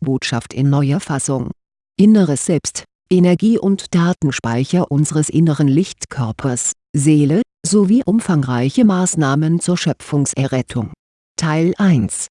Botschaft in neuer Fassung Inneres Selbst, Energie- und Datenspeicher unseres inneren Lichtkörpers, Seele, sowie umfangreiche Maßnahmen zur Schöpfungserrettung. Teil 1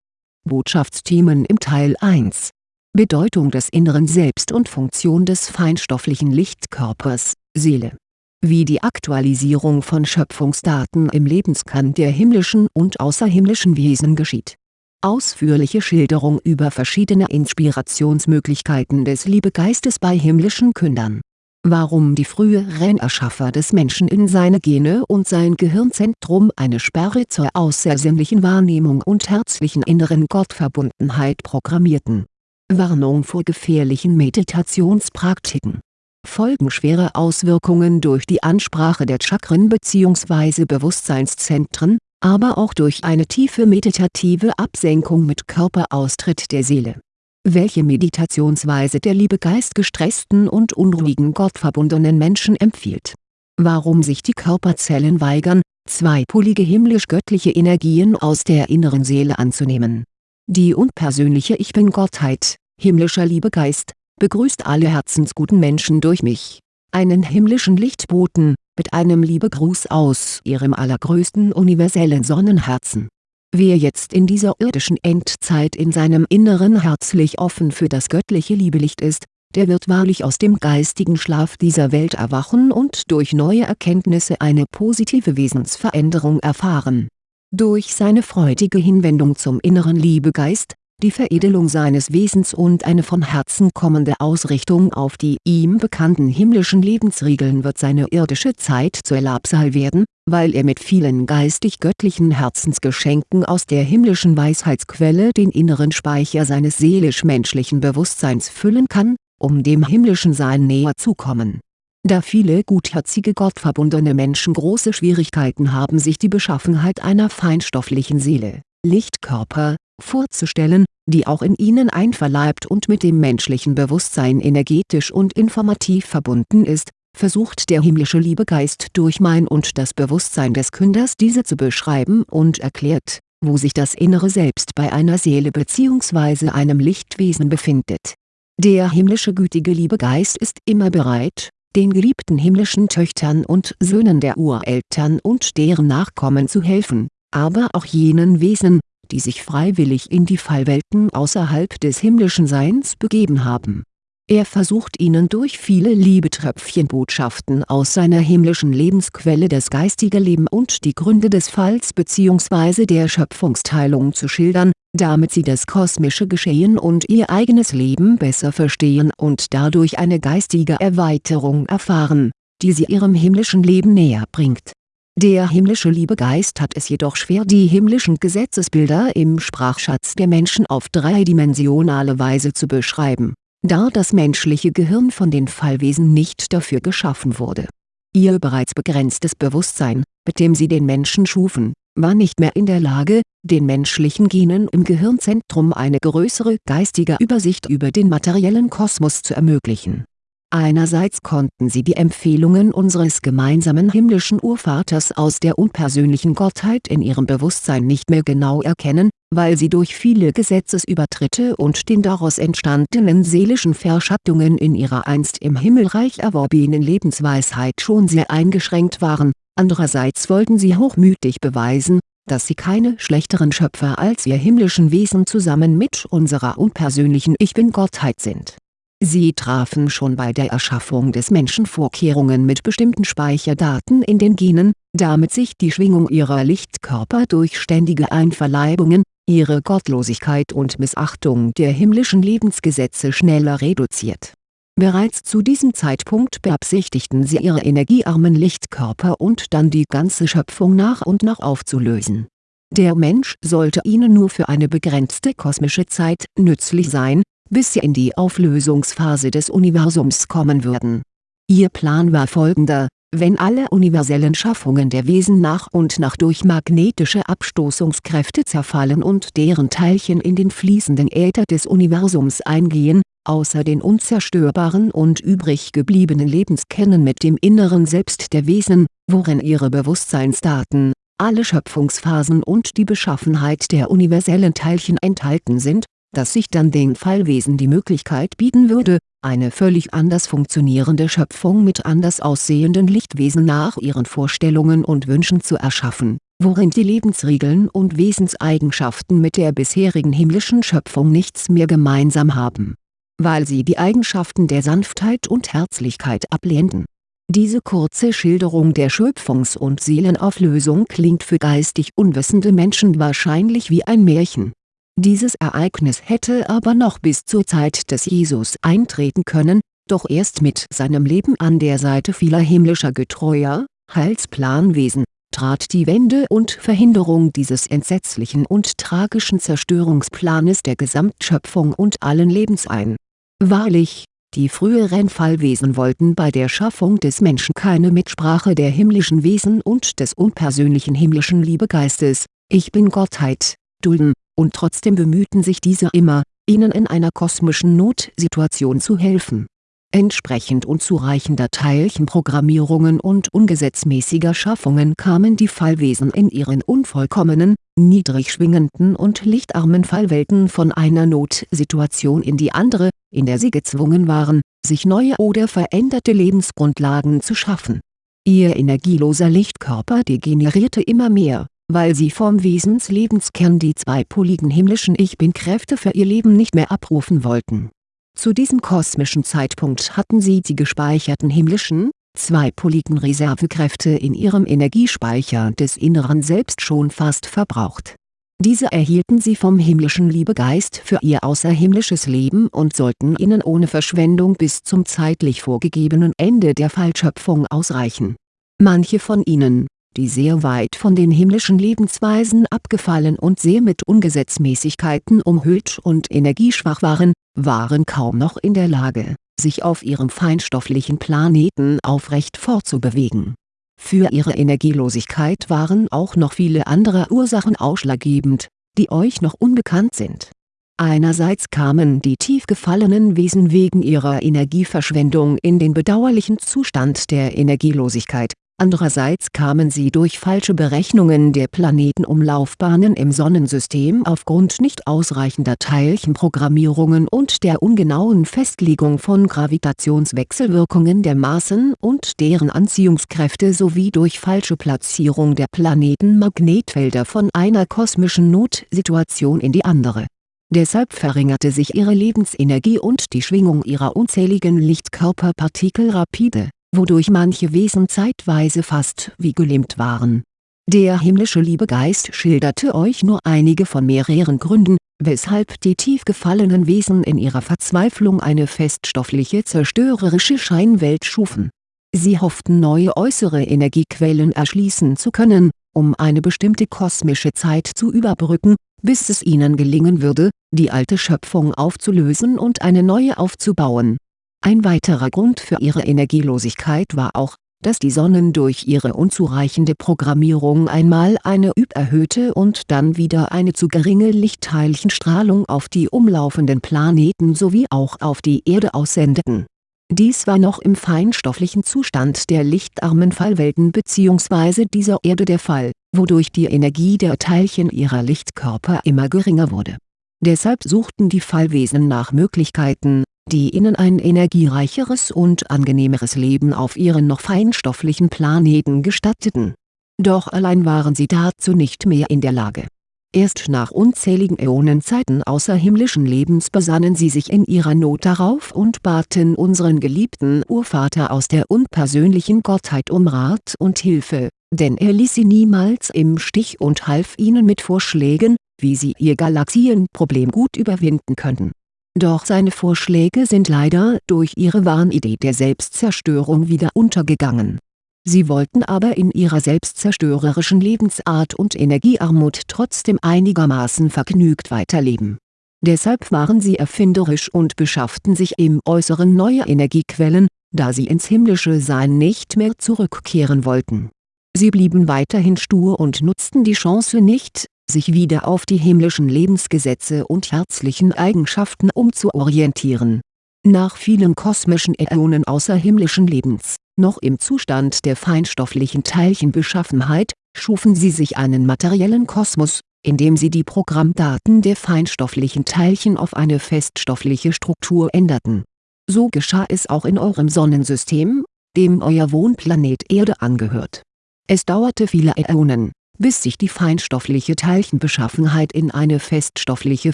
Botschaftsthemen im Teil 1 Bedeutung des inneren Selbst und Funktion des feinstofflichen Lichtkörpers, Seele wie die Aktualisierung von Schöpfungsdaten im Lebenskern der himmlischen und außerhimmlischen Wesen geschieht. Ausführliche Schilderung über verschiedene Inspirationsmöglichkeiten des Liebegeistes bei himmlischen Kündern. Warum die früheren Erschaffer des Menschen in seine Gene und sein Gehirnzentrum eine Sperre zur außersinnlichen Wahrnehmung und herzlichen inneren Gottverbundenheit programmierten. Warnung vor gefährlichen Meditationspraktiken folgenschwere Auswirkungen durch die Ansprache der Chakren bzw. Bewusstseinszentren, aber auch durch eine tiefe meditative Absenkung mit Körperaustritt der Seele. Welche Meditationsweise der Liebegeist gestressten und unruhigen gottverbundenen Menschen empfiehlt. Warum sich die Körperzellen weigern, zweipolige himmlisch-göttliche Energien aus der inneren Seele anzunehmen. Die unpersönliche Ich Bin-Gottheit, himmlischer Liebegeist, begrüßt alle herzensguten Menschen durch mich, einen himmlischen Lichtboten, mit einem Liebegruß aus ihrem allergrößten universellen Sonnenherzen. Wer jetzt in dieser irdischen Endzeit in seinem Inneren herzlich offen für das göttliche Liebelicht ist, der wird wahrlich aus dem geistigen Schlaf dieser Welt erwachen und durch neue Erkenntnisse eine positive Wesensveränderung erfahren. Durch seine freudige Hinwendung zum inneren Liebegeist, die Veredelung seines Wesens und eine von Herzen kommende Ausrichtung auf die ihm bekannten himmlischen Lebensregeln wird seine irdische Zeit zur Labsal werden, weil er mit vielen geistig-göttlichen Herzensgeschenken aus der himmlischen Weisheitsquelle den inneren Speicher seines seelisch-menschlichen Bewusstseins füllen kann, um dem himmlischen Sein näher zu kommen. Da viele gutherzige gottverbundene Menschen große Schwierigkeiten haben sich die Beschaffenheit einer feinstofflichen Seele, Lichtkörper, vorzustellen, die auch in ihnen einverleibt und mit dem menschlichen Bewusstsein energetisch und informativ verbunden ist, versucht der himmlische Liebegeist durch mein und das Bewusstsein des Künders diese zu beschreiben und erklärt, wo sich das innere Selbst bei einer Seele bzw. einem Lichtwesen befindet. Der himmlische gütige Liebegeist ist immer bereit, den geliebten himmlischen Töchtern und Söhnen der Ureltern und deren Nachkommen zu helfen, aber auch jenen Wesen, die sich freiwillig in die Fallwelten außerhalb des himmlischen Seins begeben haben. Er versucht ihnen durch viele Liebetröpfchenbotschaften aus seiner himmlischen Lebensquelle das geistige Leben und die Gründe des Falls bzw. der Schöpfungsteilung zu schildern, damit sie das kosmische Geschehen und ihr eigenes Leben besser verstehen und dadurch eine geistige Erweiterung erfahren, die sie ihrem himmlischen Leben näher bringt der himmlische Liebegeist hat es jedoch schwer die himmlischen Gesetzesbilder im Sprachschatz der Menschen auf dreidimensionale Weise zu beschreiben, da das menschliche Gehirn von den Fallwesen nicht dafür geschaffen wurde. Ihr bereits begrenztes Bewusstsein, mit dem sie den Menschen schufen, war nicht mehr in der Lage, den menschlichen Genen im Gehirnzentrum eine größere geistige Übersicht über den materiellen Kosmos zu ermöglichen Einerseits konnten sie die Empfehlungen unseres gemeinsamen himmlischen Urvaters aus der unpersönlichen Gottheit in ihrem Bewusstsein nicht mehr genau erkennen, weil sie durch viele Gesetzesübertritte und den daraus entstandenen seelischen Verschattungen in ihrer einst im Himmelreich erworbenen Lebensweisheit schon sehr eingeschränkt waren, andererseits wollten sie hochmütig beweisen, dass sie keine schlechteren Schöpfer als wir himmlischen Wesen zusammen mit unserer unpersönlichen Ich Bin-Gottheit sind Sie trafen schon bei der Erschaffung des Menschen Vorkehrungen mit bestimmten Speicherdaten in den Genen, damit sich die Schwingung ihrer Lichtkörper durch ständige Einverleibungen, ihre Gottlosigkeit und Missachtung der himmlischen Lebensgesetze schneller reduziert. Bereits zu diesem Zeitpunkt beabsichtigten sie ihre energiearmen Lichtkörper und dann die ganze Schöpfung nach und nach aufzulösen. Der Mensch sollte ihnen nur für eine begrenzte kosmische Zeit nützlich sein, bis sie in die Auflösungsphase des Universums kommen würden. Ihr Plan war folgender, wenn alle universellen Schaffungen der Wesen nach und nach durch magnetische Abstoßungskräfte zerfallen und deren Teilchen in den fließenden Äther des Universums eingehen, außer den unzerstörbaren und übrig gebliebenen Lebenskernen mit dem inneren Selbst der Wesen, worin ihre Bewusstseinsdaten, alle Schöpfungsphasen und die Beschaffenheit der universellen Teilchen enthalten sind, dass sich dann den Fallwesen die Möglichkeit bieten würde, eine völlig anders funktionierende Schöpfung mit anders aussehenden Lichtwesen nach ihren Vorstellungen und Wünschen zu erschaffen, worin die Lebensregeln und Wesenseigenschaften mit der bisherigen himmlischen Schöpfung nichts mehr gemeinsam haben. Weil sie die Eigenschaften der Sanftheit und Herzlichkeit ablehnten. Diese kurze Schilderung der Schöpfungs- und Seelenauflösung klingt für geistig unwissende Menschen wahrscheinlich wie ein Märchen dieses Ereignis hätte aber noch bis zur Zeit des Jesus eintreten können, doch erst mit seinem Leben an der Seite vieler himmlischer getreuer, Heilsplanwesen, trat die Wende und Verhinderung dieses entsetzlichen und tragischen Zerstörungsplanes der Gesamtschöpfung und allen Lebens ein. Wahrlich, die früheren Fallwesen wollten bei der Schaffung des Menschen keine Mitsprache der himmlischen Wesen und des unpersönlichen himmlischen Liebegeistes, Ich Bin-Gottheit, dulden und trotzdem bemühten sich diese immer, ihnen in einer kosmischen Notsituation zu helfen. Entsprechend unzureichender Teilchenprogrammierungen und ungesetzmäßiger Schaffungen kamen die Fallwesen in ihren unvollkommenen, niedrig schwingenden und lichtarmen Fallwelten von einer Notsituation in die andere, in der sie gezwungen waren, sich neue oder veränderte Lebensgrundlagen zu schaffen. Ihr energieloser Lichtkörper degenerierte immer mehr weil sie vom Wesenslebenskern die zweipoligen himmlischen Ich-Bin-Kräfte für ihr Leben nicht mehr abrufen wollten. Zu diesem kosmischen Zeitpunkt hatten sie die gespeicherten himmlischen, zweipoligen Reservekräfte in ihrem Energiespeicher des Inneren Selbst schon fast verbraucht. Diese erhielten sie vom himmlischen Liebegeist für ihr außerhimmlisches Leben und sollten ihnen ohne Verschwendung bis zum zeitlich vorgegebenen Ende der Fallschöpfung ausreichen. Manche von ihnen, die sehr weit von den himmlischen Lebensweisen abgefallen und sehr mit Ungesetzmäßigkeiten umhüllt und energieschwach waren, waren kaum noch in der Lage, sich auf ihrem feinstofflichen Planeten aufrecht fortzubewegen. Für ihre Energielosigkeit waren auch noch viele andere Ursachen ausschlaggebend, die euch noch unbekannt sind. Einerseits kamen die tief gefallenen Wesen wegen ihrer Energieverschwendung in den bedauerlichen Zustand der Energielosigkeit Andererseits kamen sie durch falsche Berechnungen der Planetenumlaufbahnen im Sonnensystem aufgrund nicht ausreichender Teilchenprogrammierungen und der ungenauen Festlegung von Gravitationswechselwirkungen der Maßen und deren Anziehungskräfte sowie durch falsche Platzierung der Planetenmagnetfelder von einer kosmischen Notsituation in die andere. Deshalb verringerte sich ihre Lebensenergie und die Schwingung ihrer unzähligen Lichtkörperpartikel rapide wodurch manche Wesen zeitweise fast wie gelähmt waren. Der himmlische Liebegeist schilderte euch nur einige von mehreren Gründen, weshalb die tief gefallenen Wesen in ihrer Verzweiflung eine feststoffliche zerstörerische Scheinwelt schufen. Sie hofften neue äußere Energiequellen erschließen zu können, um eine bestimmte kosmische Zeit zu überbrücken, bis es ihnen gelingen würde, die alte Schöpfung aufzulösen und eine neue aufzubauen ein weiterer Grund für ihre Energielosigkeit war auch, dass die Sonnen durch ihre unzureichende Programmierung einmal eine überhöhte und dann wieder eine zu geringe Lichtteilchenstrahlung auf die umlaufenden Planeten sowie auch auf die Erde aussendeten. Dies war noch im feinstofflichen Zustand der lichtarmen Fallwelten bzw. dieser Erde der Fall, wodurch die Energie der Teilchen ihrer Lichtkörper immer geringer wurde. Deshalb suchten die Fallwesen nach Möglichkeiten, die ihnen ein energiereicheres und angenehmeres Leben auf ihren noch feinstofflichen Planeten gestatteten. Doch allein waren sie dazu nicht mehr in der Lage. Erst nach unzähligen Äonenzeiten außerhimmlischen Lebens besannen sie sich in ihrer Not darauf und baten unseren geliebten Urvater aus der unpersönlichen Gottheit um Rat und Hilfe, denn er ließ sie niemals im Stich und half ihnen mit Vorschlägen, wie sie ihr Galaxienproblem gut überwinden könnten doch seine Vorschläge sind leider durch ihre Wahnidee der Selbstzerstörung wieder untergegangen. Sie wollten aber in ihrer selbstzerstörerischen Lebensart und Energiearmut trotzdem einigermaßen vergnügt weiterleben. Deshalb waren sie erfinderisch und beschafften sich im Äußeren neue Energiequellen, da sie ins himmlische Sein nicht mehr zurückkehren wollten. Sie blieben weiterhin stur und nutzten die Chance nicht, sich wieder auf die himmlischen Lebensgesetze und herzlichen Eigenschaften umzuorientieren. Nach vielen kosmischen Äonen außerhimmlischen Lebens, noch im Zustand der feinstofflichen Teilchenbeschaffenheit, schufen sie sich einen materiellen Kosmos, indem sie die Programmdaten der feinstofflichen Teilchen auf eine feststoffliche Struktur änderten. So geschah es auch in eurem Sonnensystem, dem euer Wohnplanet Erde angehört. Es dauerte viele Äonen, bis sich die feinstoffliche Teilchenbeschaffenheit in eine feststoffliche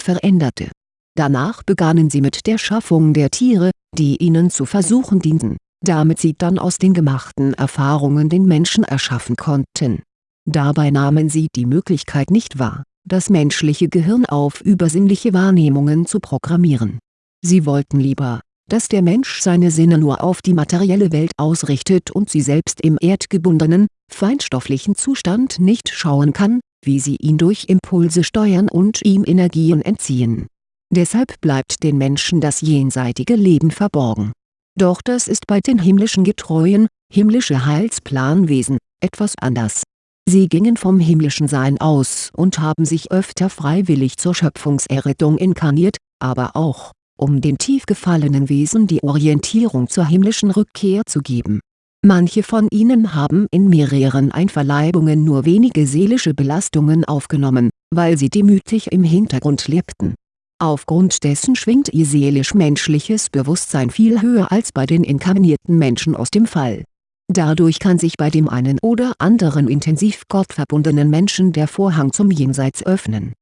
veränderte. Danach begannen sie mit der Schaffung der Tiere, die ihnen zu Versuchen dienten, damit sie dann aus den gemachten Erfahrungen den Menschen erschaffen konnten. Dabei nahmen sie die Möglichkeit nicht wahr, das menschliche Gehirn auf übersinnliche Wahrnehmungen zu programmieren. Sie wollten lieber, dass der Mensch seine Sinne nur auf die materielle Welt ausrichtet und sie selbst im erdgebundenen, feinstofflichen Zustand nicht schauen kann, wie sie ihn durch Impulse steuern und ihm Energien entziehen. Deshalb bleibt den Menschen das jenseitige Leben verborgen. Doch das ist bei den himmlischen Getreuen, himmlische Heilsplanwesen, etwas anders. Sie gingen vom himmlischen Sein aus und haben sich öfter freiwillig zur Schöpfungserrettung inkarniert, aber auch, um den tief gefallenen Wesen die Orientierung zur himmlischen Rückkehr zu geben. Manche von ihnen haben in mehreren Einverleibungen nur wenige seelische Belastungen aufgenommen, weil sie demütig im Hintergrund lebten. Aufgrund dessen schwingt ihr seelisch-menschliches Bewusstsein viel höher als bei den inkarnierten Menschen aus dem Fall. Dadurch kann sich bei dem einen oder anderen intensiv gottverbundenen Menschen der Vorhang zum Jenseits öffnen.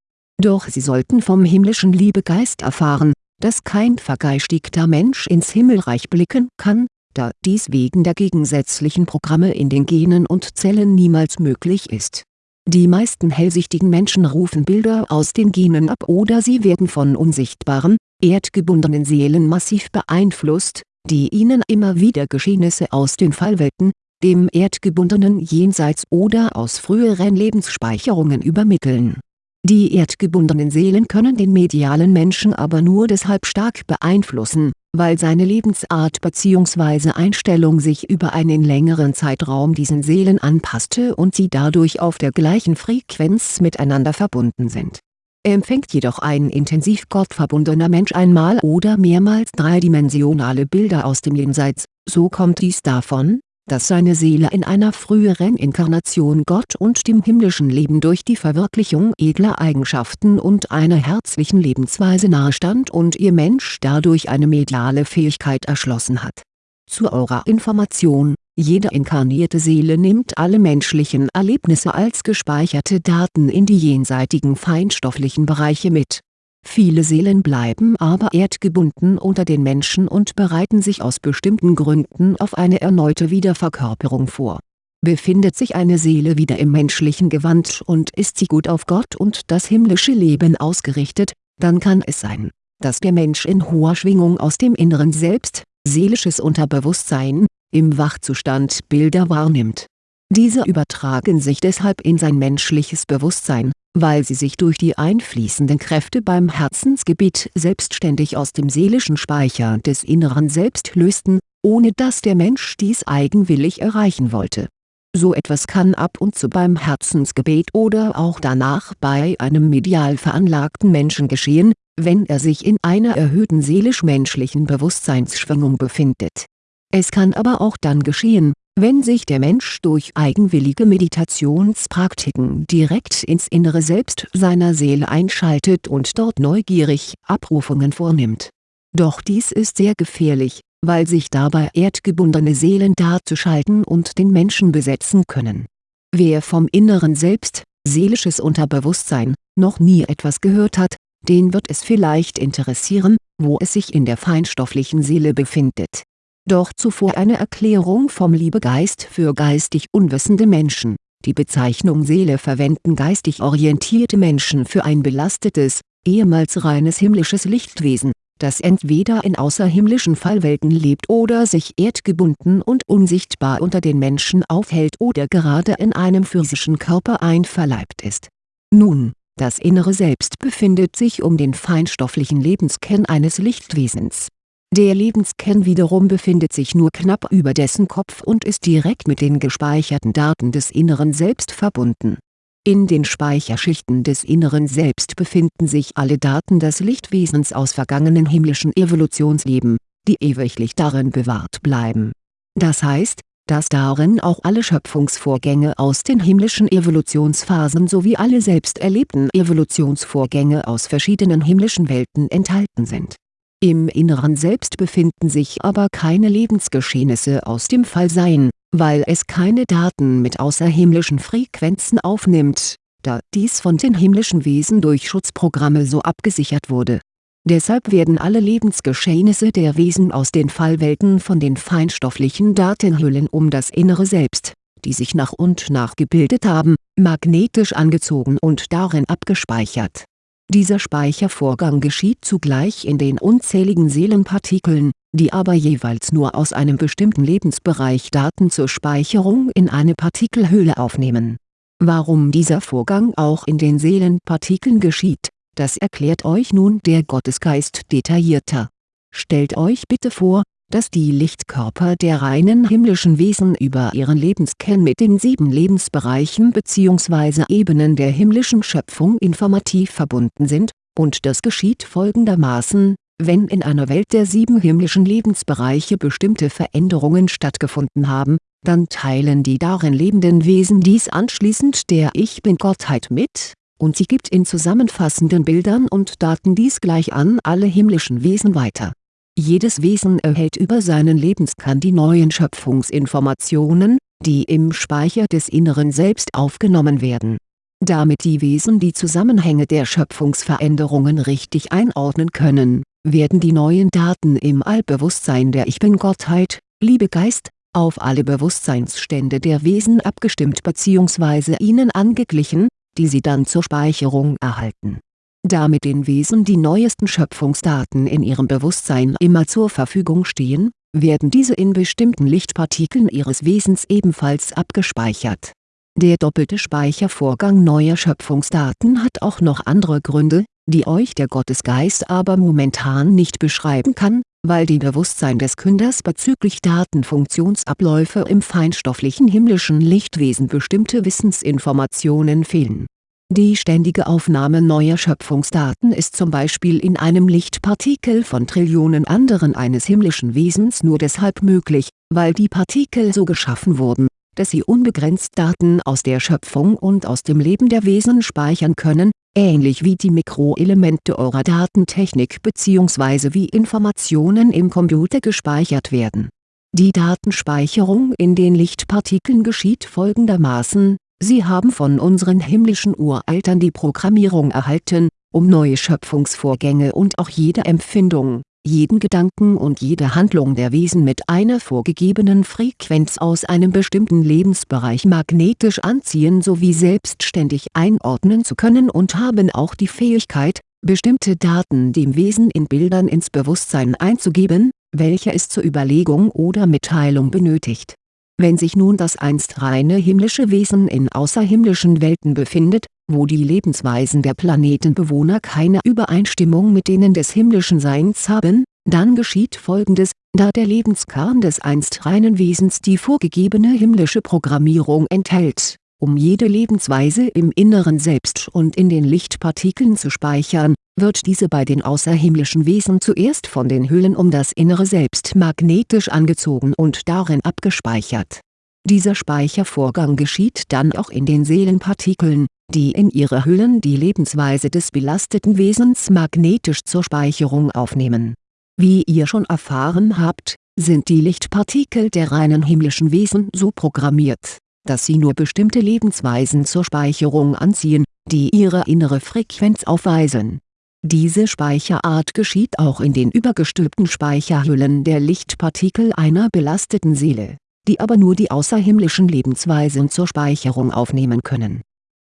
Doch sie sollten vom himmlischen Liebegeist erfahren, dass kein vergeistigter Mensch ins Himmelreich blicken kann, da dies wegen der gegensätzlichen Programme in den Genen und Zellen niemals möglich ist. Die meisten hellsichtigen Menschen rufen Bilder aus den Genen ab oder sie werden von unsichtbaren, erdgebundenen Seelen massiv beeinflusst, die ihnen immer wieder Geschehnisse aus den Fallwelten, dem erdgebundenen Jenseits oder aus früheren Lebensspeicherungen übermitteln die erdgebundenen Seelen können den medialen Menschen aber nur deshalb stark beeinflussen, weil seine Lebensart bzw. Einstellung sich über einen längeren Zeitraum diesen Seelen anpasste und sie dadurch auf der gleichen Frequenz miteinander verbunden sind. Empfängt jedoch ein intensiv gottverbundener Mensch einmal oder mehrmals dreidimensionale Bilder aus dem Jenseits, so kommt dies davon, dass seine Seele in einer früheren Inkarnation Gott und dem himmlischen Leben durch die Verwirklichung edler Eigenschaften und einer herzlichen Lebensweise nahestand und ihr Mensch dadurch eine mediale Fähigkeit erschlossen hat. Zu eurer Information, jede inkarnierte Seele nimmt alle menschlichen Erlebnisse als gespeicherte Daten in die jenseitigen feinstofflichen Bereiche mit Viele Seelen bleiben aber erdgebunden unter den Menschen und bereiten sich aus bestimmten Gründen auf eine erneute Wiederverkörperung vor. Befindet sich eine Seele wieder im menschlichen Gewand und ist sie gut auf Gott und das himmlische Leben ausgerichtet, dann kann es sein, dass der Mensch in hoher Schwingung aus dem inneren Selbst, seelisches Unterbewusstsein, im Wachzustand Bilder wahrnimmt. Diese übertragen sich deshalb in sein menschliches Bewusstsein weil sie sich durch die einfließenden Kräfte beim Herzensgebet selbstständig aus dem seelischen Speicher des inneren Selbst lösten, ohne dass der Mensch dies eigenwillig erreichen wollte. So etwas kann ab und zu beim Herzensgebet oder auch danach bei einem medial veranlagten Menschen geschehen, wenn er sich in einer erhöhten seelisch-menschlichen Bewusstseinsschwingung befindet. Es kann aber auch dann geschehen, wenn sich der Mensch durch eigenwillige Meditationspraktiken direkt ins innere Selbst seiner Seele einschaltet und dort neugierig Abrufungen vornimmt. Doch dies ist sehr gefährlich, weil sich dabei erdgebundene Seelen darzuschalten und den Menschen besetzen können. Wer vom inneren Selbst, seelisches Unterbewusstsein, noch nie etwas gehört hat, den wird es vielleicht interessieren, wo es sich in der feinstofflichen Seele befindet doch zuvor eine Erklärung vom Liebegeist für geistig unwissende Menschen. Die Bezeichnung Seele verwenden geistig orientierte Menschen für ein belastetes, ehemals reines himmlisches Lichtwesen, das entweder in außerhimmlischen Fallwelten lebt oder sich erdgebunden und unsichtbar unter den Menschen aufhält oder gerade in einem physischen Körper einverleibt ist. Nun, das innere Selbst befindet sich um den feinstofflichen Lebenskern eines Lichtwesens der Lebenskern wiederum befindet sich nur knapp über dessen Kopf und ist direkt mit den gespeicherten Daten des inneren Selbst verbunden. In den Speicherschichten des inneren Selbst befinden sich alle Daten des Lichtwesens aus vergangenen himmlischen Evolutionsleben, die ewiglich darin bewahrt bleiben. Das heißt, dass darin auch alle Schöpfungsvorgänge aus den himmlischen Evolutionsphasen sowie alle selbst erlebten Evolutionsvorgänge aus verschiedenen himmlischen Welten enthalten sind. Im Inneren Selbst befinden sich aber keine Lebensgeschehnisse aus dem Fallsein, weil es keine Daten mit außerhimmlischen Frequenzen aufnimmt, da dies von den himmlischen Wesen durch Schutzprogramme so abgesichert wurde Deshalb werden alle Lebensgeschehnisse der Wesen aus den Fallwelten von den feinstofflichen Datenhüllen um das innere Selbst, die sich nach und nach gebildet haben, magnetisch angezogen und darin abgespeichert. Dieser Speichervorgang geschieht zugleich in den unzähligen Seelenpartikeln, die aber jeweils nur aus einem bestimmten Lebensbereich Daten zur Speicherung in eine Partikelhülle aufnehmen. Warum dieser Vorgang auch in den Seelenpartikeln geschieht das erklärt euch nun der Gottesgeist detaillierter. Stellt euch bitte vor, dass die Lichtkörper der reinen himmlischen Wesen über ihren Lebenskern mit den sieben Lebensbereichen bzw. Ebenen der himmlischen Schöpfung informativ verbunden sind, und das geschieht folgendermaßen, wenn in einer Welt der sieben himmlischen Lebensbereiche bestimmte Veränderungen stattgefunden haben, dann teilen die darin lebenden Wesen dies anschließend der Ich Bin-Gottheit mit, und sie gibt in zusammenfassenden Bildern und Daten dies gleich an alle himmlischen Wesen weiter. Jedes Wesen erhält über seinen Lebenskern die neuen Schöpfungsinformationen, die im Speicher des Inneren Selbst aufgenommen werden. Damit die Wesen die Zusammenhänge der Schöpfungsveränderungen richtig einordnen können, werden die neuen Daten im Allbewusstsein der Ich Bin-Gottheit, Liebegeist, auf alle Bewusstseinsstände der Wesen abgestimmt bzw. ihnen angeglichen, die sie dann zur Speicherung erhalten. Da mit den Wesen die neuesten Schöpfungsdaten in ihrem Bewusstsein immer zur Verfügung stehen, werden diese in bestimmten Lichtpartikeln ihres Wesens ebenfalls abgespeichert. Der doppelte Speichervorgang neuer Schöpfungsdaten hat auch noch andere Gründe, die euch der Gottesgeist aber momentan nicht beschreiben kann, weil die Bewusstsein des Künders bezüglich Datenfunktionsabläufe im feinstofflichen himmlischen Lichtwesen bestimmte Wissensinformationen fehlen. Die ständige Aufnahme neuer Schöpfungsdaten ist zum Beispiel in einem Lichtpartikel von Trillionen anderen eines himmlischen Wesens nur deshalb möglich, weil die Partikel so geschaffen wurden, dass sie unbegrenzt Daten aus der Schöpfung und aus dem Leben der Wesen speichern können, ähnlich wie die Mikroelemente eurer Datentechnik bzw. wie Informationen im Computer gespeichert werden. Die Datenspeicherung in den Lichtpartikeln geschieht folgendermaßen, sie haben von unseren himmlischen Ureltern die Programmierung erhalten, um neue Schöpfungsvorgänge und auch jede Empfindung jeden Gedanken und jede Handlung der Wesen mit einer vorgegebenen Frequenz aus einem bestimmten Lebensbereich magnetisch anziehen sowie selbstständig einordnen zu können und haben auch die Fähigkeit, bestimmte Daten dem Wesen in Bildern ins Bewusstsein einzugeben, welche es zur Überlegung oder Mitteilung benötigt. Wenn sich nun das einst reine himmlische Wesen in außerhimmlischen Welten befindet, wo die Lebensweisen der Planetenbewohner keine Übereinstimmung mit denen des himmlischen Seins haben, dann geschieht folgendes, da der Lebenskern des einst reinen Wesens die vorgegebene himmlische Programmierung enthält, um jede Lebensweise im Inneren Selbst und in den Lichtpartikeln zu speichern, wird diese bei den außerhimmlischen Wesen zuerst von den Hüllen um das innere Selbst magnetisch angezogen und darin abgespeichert. Dieser Speichervorgang geschieht dann auch in den Seelenpartikeln, die in ihre Hüllen die Lebensweise des belasteten Wesens magnetisch zur Speicherung aufnehmen. Wie ihr schon erfahren habt, sind die Lichtpartikel der reinen himmlischen Wesen so programmiert, dass sie nur bestimmte Lebensweisen zur Speicherung anziehen, die ihre innere Frequenz aufweisen. Diese Speicherart geschieht auch in den übergestülpten Speicherhüllen der Lichtpartikel einer belasteten Seele, die aber nur die außerhimmlischen Lebensweisen zur Speicherung aufnehmen können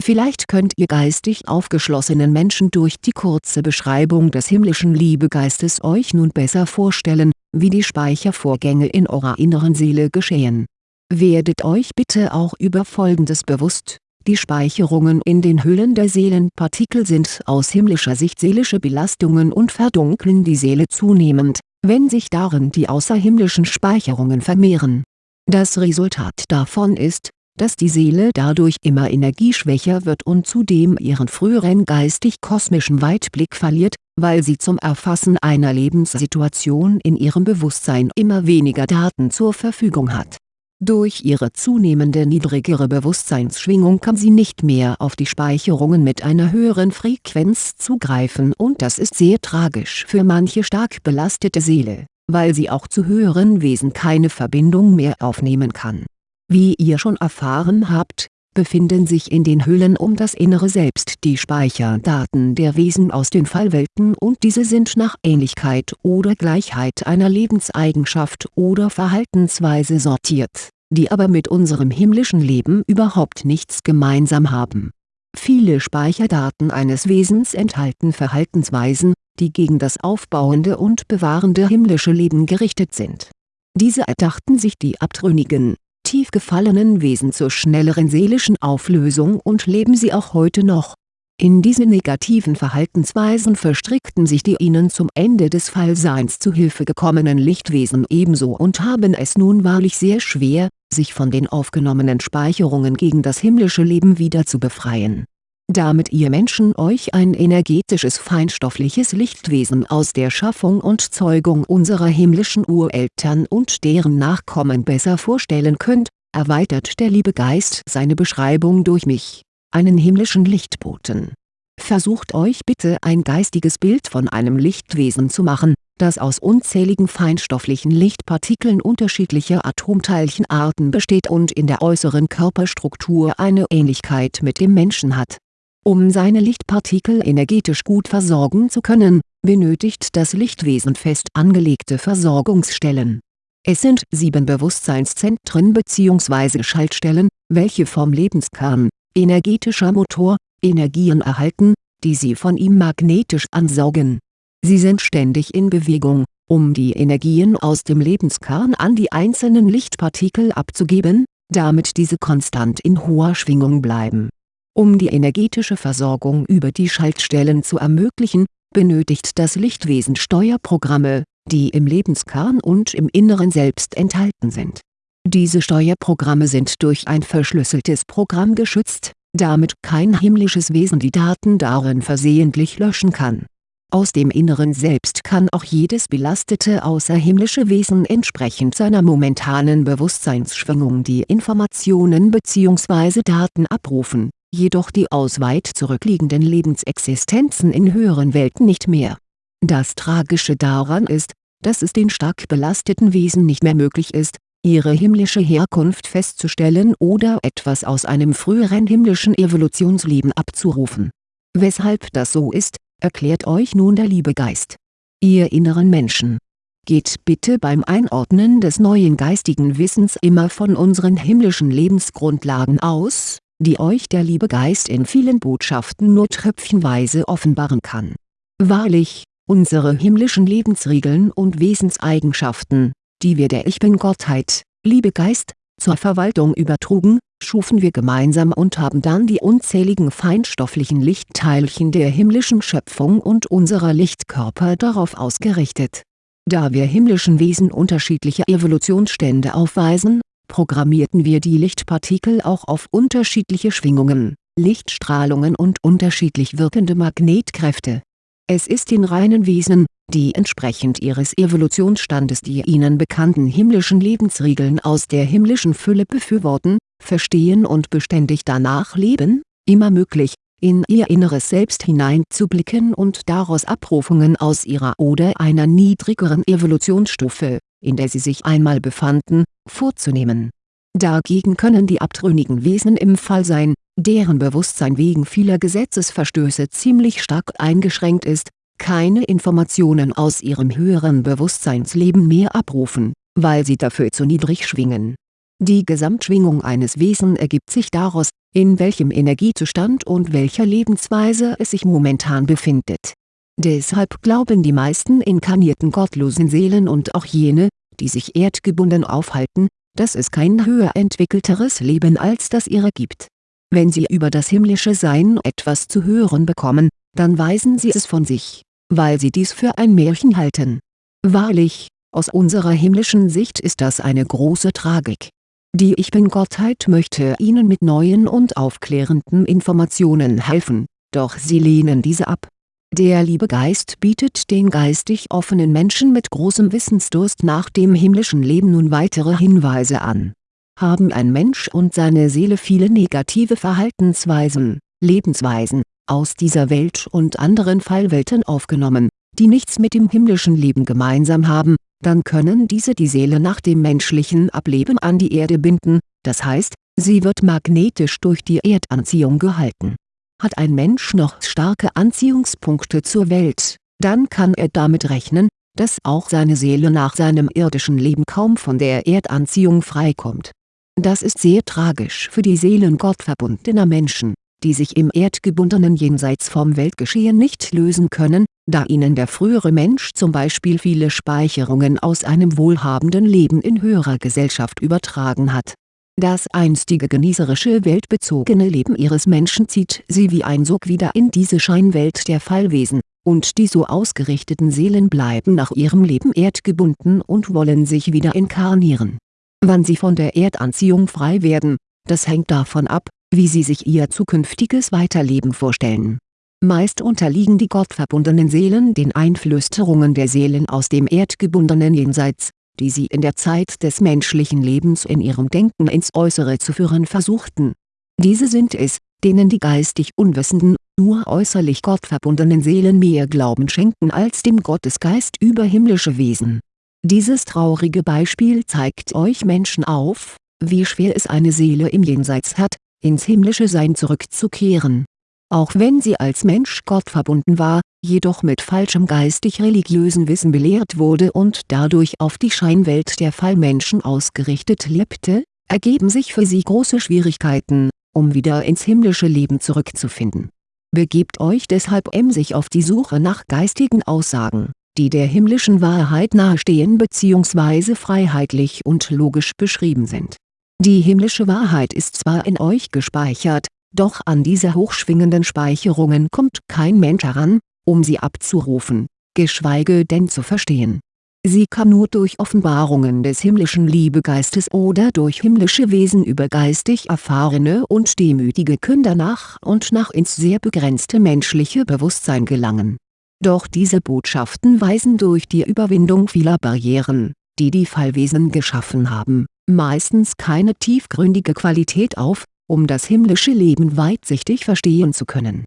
Vielleicht könnt ihr geistig aufgeschlossenen Menschen durch die kurze Beschreibung des himmlischen Liebegeistes euch nun besser vorstellen, wie die Speichervorgänge in eurer inneren Seele geschehen. Werdet euch bitte auch über Folgendes bewusst, die Speicherungen in den Hüllen der Seelenpartikel sind aus himmlischer Sicht seelische Belastungen und verdunkeln die Seele zunehmend, wenn sich darin die außerhimmlischen Speicherungen vermehren. Das Resultat davon ist, dass die Seele dadurch immer energieschwächer wird und zudem ihren früheren geistig-kosmischen Weitblick verliert, weil sie zum Erfassen einer Lebenssituation in ihrem Bewusstsein immer weniger Daten zur Verfügung hat. Durch ihre zunehmende niedrigere Bewusstseinsschwingung kann sie nicht mehr auf die Speicherungen mit einer höheren Frequenz zugreifen und das ist sehr tragisch für manche stark belastete Seele, weil sie auch zu höheren Wesen keine Verbindung mehr aufnehmen kann. Wie ihr schon erfahren habt, befinden sich in den Hüllen um das innere Selbst die Speicherdaten der Wesen aus den Fallwelten und diese sind nach Ähnlichkeit oder Gleichheit einer Lebenseigenschaft oder Verhaltensweise sortiert, die aber mit unserem himmlischen Leben überhaupt nichts gemeinsam haben. Viele Speicherdaten eines Wesens enthalten Verhaltensweisen, die gegen das aufbauende und bewahrende himmlische Leben gerichtet sind. Diese erdachten sich die abtrünnigen tief gefallenen Wesen zur schnelleren seelischen Auflösung und leben sie auch heute noch. In diese negativen Verhaltensweisen verstrickten sich die ihnen zum Ende des Fallseins zu Hilfe gekommenen Lichtwesen ebenso und haben es nun wahrlich sehr schwer, sich von den aufgenommenen Speicherungen gegen das himmlische Leben wieder zu befreien. Damit ihr Menschen euch ein energetisches feinstoffliches Lichtwesen aus der Schaffung und Zeugung unserer himmlischen Ureltern und deren Nachkommen besser vorstellen könnt, erweitert der liebe Geist seine Beschreibung durch mich, einen himmlischen Lichtboten. Versucht euch bitte ein geistiges Bild von einem Lichtwesen zu machen, das aus unzähligen feinstofflichen Lichtpartikeln unterschiedlicher Atomteilchenarten besteht und in der äußeren Körperstruktur eine Ähnlichkeit mit dem Menschen hat um seine Lichtpartikel energetisch gut versorgen zu können, benötigt das Lichtwesen fest angelegte Versorgungsstellen. Es sind sieben Bewusstseinszentren bzw. Schaltstellen, welche vom Lebenskern, energetischer Motor, Energien erhalten, die sie von ihm magnetisch ansaugen. Sie sind ständig in Bewegung, um die Energien aus dem Lebenskern an die einzelnen Lichtpartikel abzugeben, damit diese konstant in hoher Schwingung bleiben um die energetische Versorgung über die Schaltstellen zu ermöglichen, benötigt das Lichtwesen Steuerprogramme, die im Lebenskern und im Inneren Selbst enthalten sind. Diese Steuerprogramme sind durch ein verschlüsseltes Programm geschützt, damit kein himmlisches Wesen die Daten darin versehentlich löschen kann. Aus dem Inneren Selbst kann auch jedes belastete außerhimmlische Wesen entsprechend seiner momentanen Bewusstseinsschwingung die Informationen bzw. Daten abrufen jedoch die aus weit zurückliegenden Lebensexistenzen in höheren Welten nicht mehr. Das Tragische daran ist, dass es den stark belasteten Wesen nicht mehr möglich ist, ihre himmlische Herkunft festzustellen oder etwas aus einem früheren himmlischen Evolutionsleben abzurufen. Weshalb das so ist, erklärt euch nun der liebe Geist. Ihr inneren Menschen Geht bitte beim Einordnen des neuen geistigen Wissens immer von unseren himmlischen Lebensgrundlagen aus die euch der liebe Geist in vielen Botschaften nur tröpfchenweise offenbaren kann. Wahrlich, unsere himmlischen Lebensregeln und Wesenseigenschaften, die wir der Ich-Bin-Gottheit, liebe Geist, zur Verwaltung übertrugen, schufen wir gemeinsam und haben dann die unzähligen feinstofflichen Lichtteilchen der himmlischen Schöpfung und unserer Lichtkörper darauf ausgerichtet. Da wir himmlischen Wesen unterschiedliche Evolutionsstände aufweisen, programmierten wir die Lichtpartikel auch auf unterschiedliche Schwingungen, Lichtstrahlungen und unterschiedlich wirkende Magnetkräfte. Es ist den reinen Wesen, die entsprechend ihres Evolutionsstandes die ihnen bekannten himmlischen Lebensregeln aus der himmlischen Fülle befürworten, verstehen und beständig danach leben, immer möglich, in ihr inneres Selbst hineinzublicken und daraus Abrufungen aus ihrer oder einer niedrigeren Evolutionsstufe in der sie sich einmal befanden, vorzunehmen. Dagegen können die abtrünnigen Wesen im Fall sein, deren Bewusstsein wegen vieler Gesetzesverstöße ziemlich stark eingeschränkt ist, keine Informationen aus ihrem höheren Bewusstseinsleben mehr abrufen, weil sie dafür zu niedrig schwingen. Die Gesamtschwingung eines Wesen ergibt sich daraus, in welchem Energiezustand und welcher Lebensweise es sich momentan befindet Deshalb glauben die meisten inkarnierten gottlosen Seelen und auch jene, die sich erdgebunden aufhalten, dass es kein höher entwickelteres Leben als das ihre gibt. Wenn sie über das himmlische Sein etwas zu hören bekommen, dann weisen sie es von sich, weil sie dies für ein Märchen halten. Wahrlich, aus unserer himmlischen Sicht ist das eine große Tragik. Die Ich Bin-Gottheit möchte ihnen mit neuen und aufklärenden Informationen helfen, doch sie lehnen diese ab der liebe Geist bietet den geistig offenen Menschen mit großem Wissensdurst nach dem himmlischen Leben nun weitere Hinweise an. haben ein Mensch und seine Seele viele negative Verhaltensweisen, Lebensweisen, aus dieser Welt und anderen Fallwelten aufgenommen, die nichts mit dem himmlischen Leben gemeinsam haben, dann können diese die Seele nach dem menschlichen Ableben an die Erde binden, das heißt, sie wird magnetisch durch die Erdanziehung gehalten. Hat ein Mensch noch starke Anziehungspunkte zur Welt, dann kann er damit rechnen, dass auch seine Seele nach seinem irdischen Leben kaum von der Erdanziehung freikommt. Das ist sehr tragisch für die Seelen gottverbundener Menschen, die sich im erdgebundenen Jenseits vom Weltgeschehen nicht lösen können, da ihnen der frühere Mensch zum Beispiel viele Speicherungen aus einem wohlhabenden Leben in höherer Gesellschaft übertragen hat. Das einstige genießerische weltbezogene Leben ihres Menschen zieht sie wie ein Sog wieder in diese Scheinwelt der Fallwesen und die so ausgerichteten Seelen bleiben nach ihrem Leben erdgebunden und wollen sich wieder inkarnieren. Wann sie von der Erdanziehung frei werden, das hängt davon ab, wie sie sich ihr zukünftiges Weiterleben vorstellen. Meist unterliegen die gottverbundenen Seelen den Einflüsterungen der Seelen aus dem erdgebundenen Jenseits, die sie in der Zeit des menschlichen Lebens in ihrem Denken ins Äußere zu führen versuchten. Diese sind es, denen die geistig unwissenden, nur äußerlich gottverbundenen Seelen mehr Glauben schenken als dem Gottesgeist über himmlische Wesen. Dieses traurige Beispiel zeigt euch Menschen auf, wie schwer es eine Seele im Jenseits hat, ins himmlische Sein zurückzukehren. Auch wenn sie als Mensch gottverbunden war, jedoch mit falschem geistig-religiösen Wissen belehrt wurde und dadurch auf die Scheinwelt der Fallmenschen ausgerichtet lebte, ergeben sich für sie große Schwierigkeiten, um wieder ins himmlische Leben zurückzufinden. Begebt euch deshalb emsig auf die Suche nach geistigen Aussagen, die der himmlischen Wahrheit nahestehen bzw. freiheitlich und logisch beschrieben sind. Die himmlische Wahrheit ist zwar in euch gespeichert, doch an diese hochschwingenden Speicherungen kommt kein Mensch heran, um sie abzurufen, geschweige denn zu verstehen Sie kann nur durch Offenbarungen des himmlischen Liebegeistes oder durch himmlische Wesen über geistig erfahrene und demütige Künder nach und nach ins sehr begrenzte menschliche Bewusstsein gelangen. Doch diese Botschaften weisen durch die Überwindung vieler Barrieren, die die Fallwesen geschaffen haben, meistens keine tiefgründige Qualität auf, um das himmlische Leben weitsichtig verstehen zu können.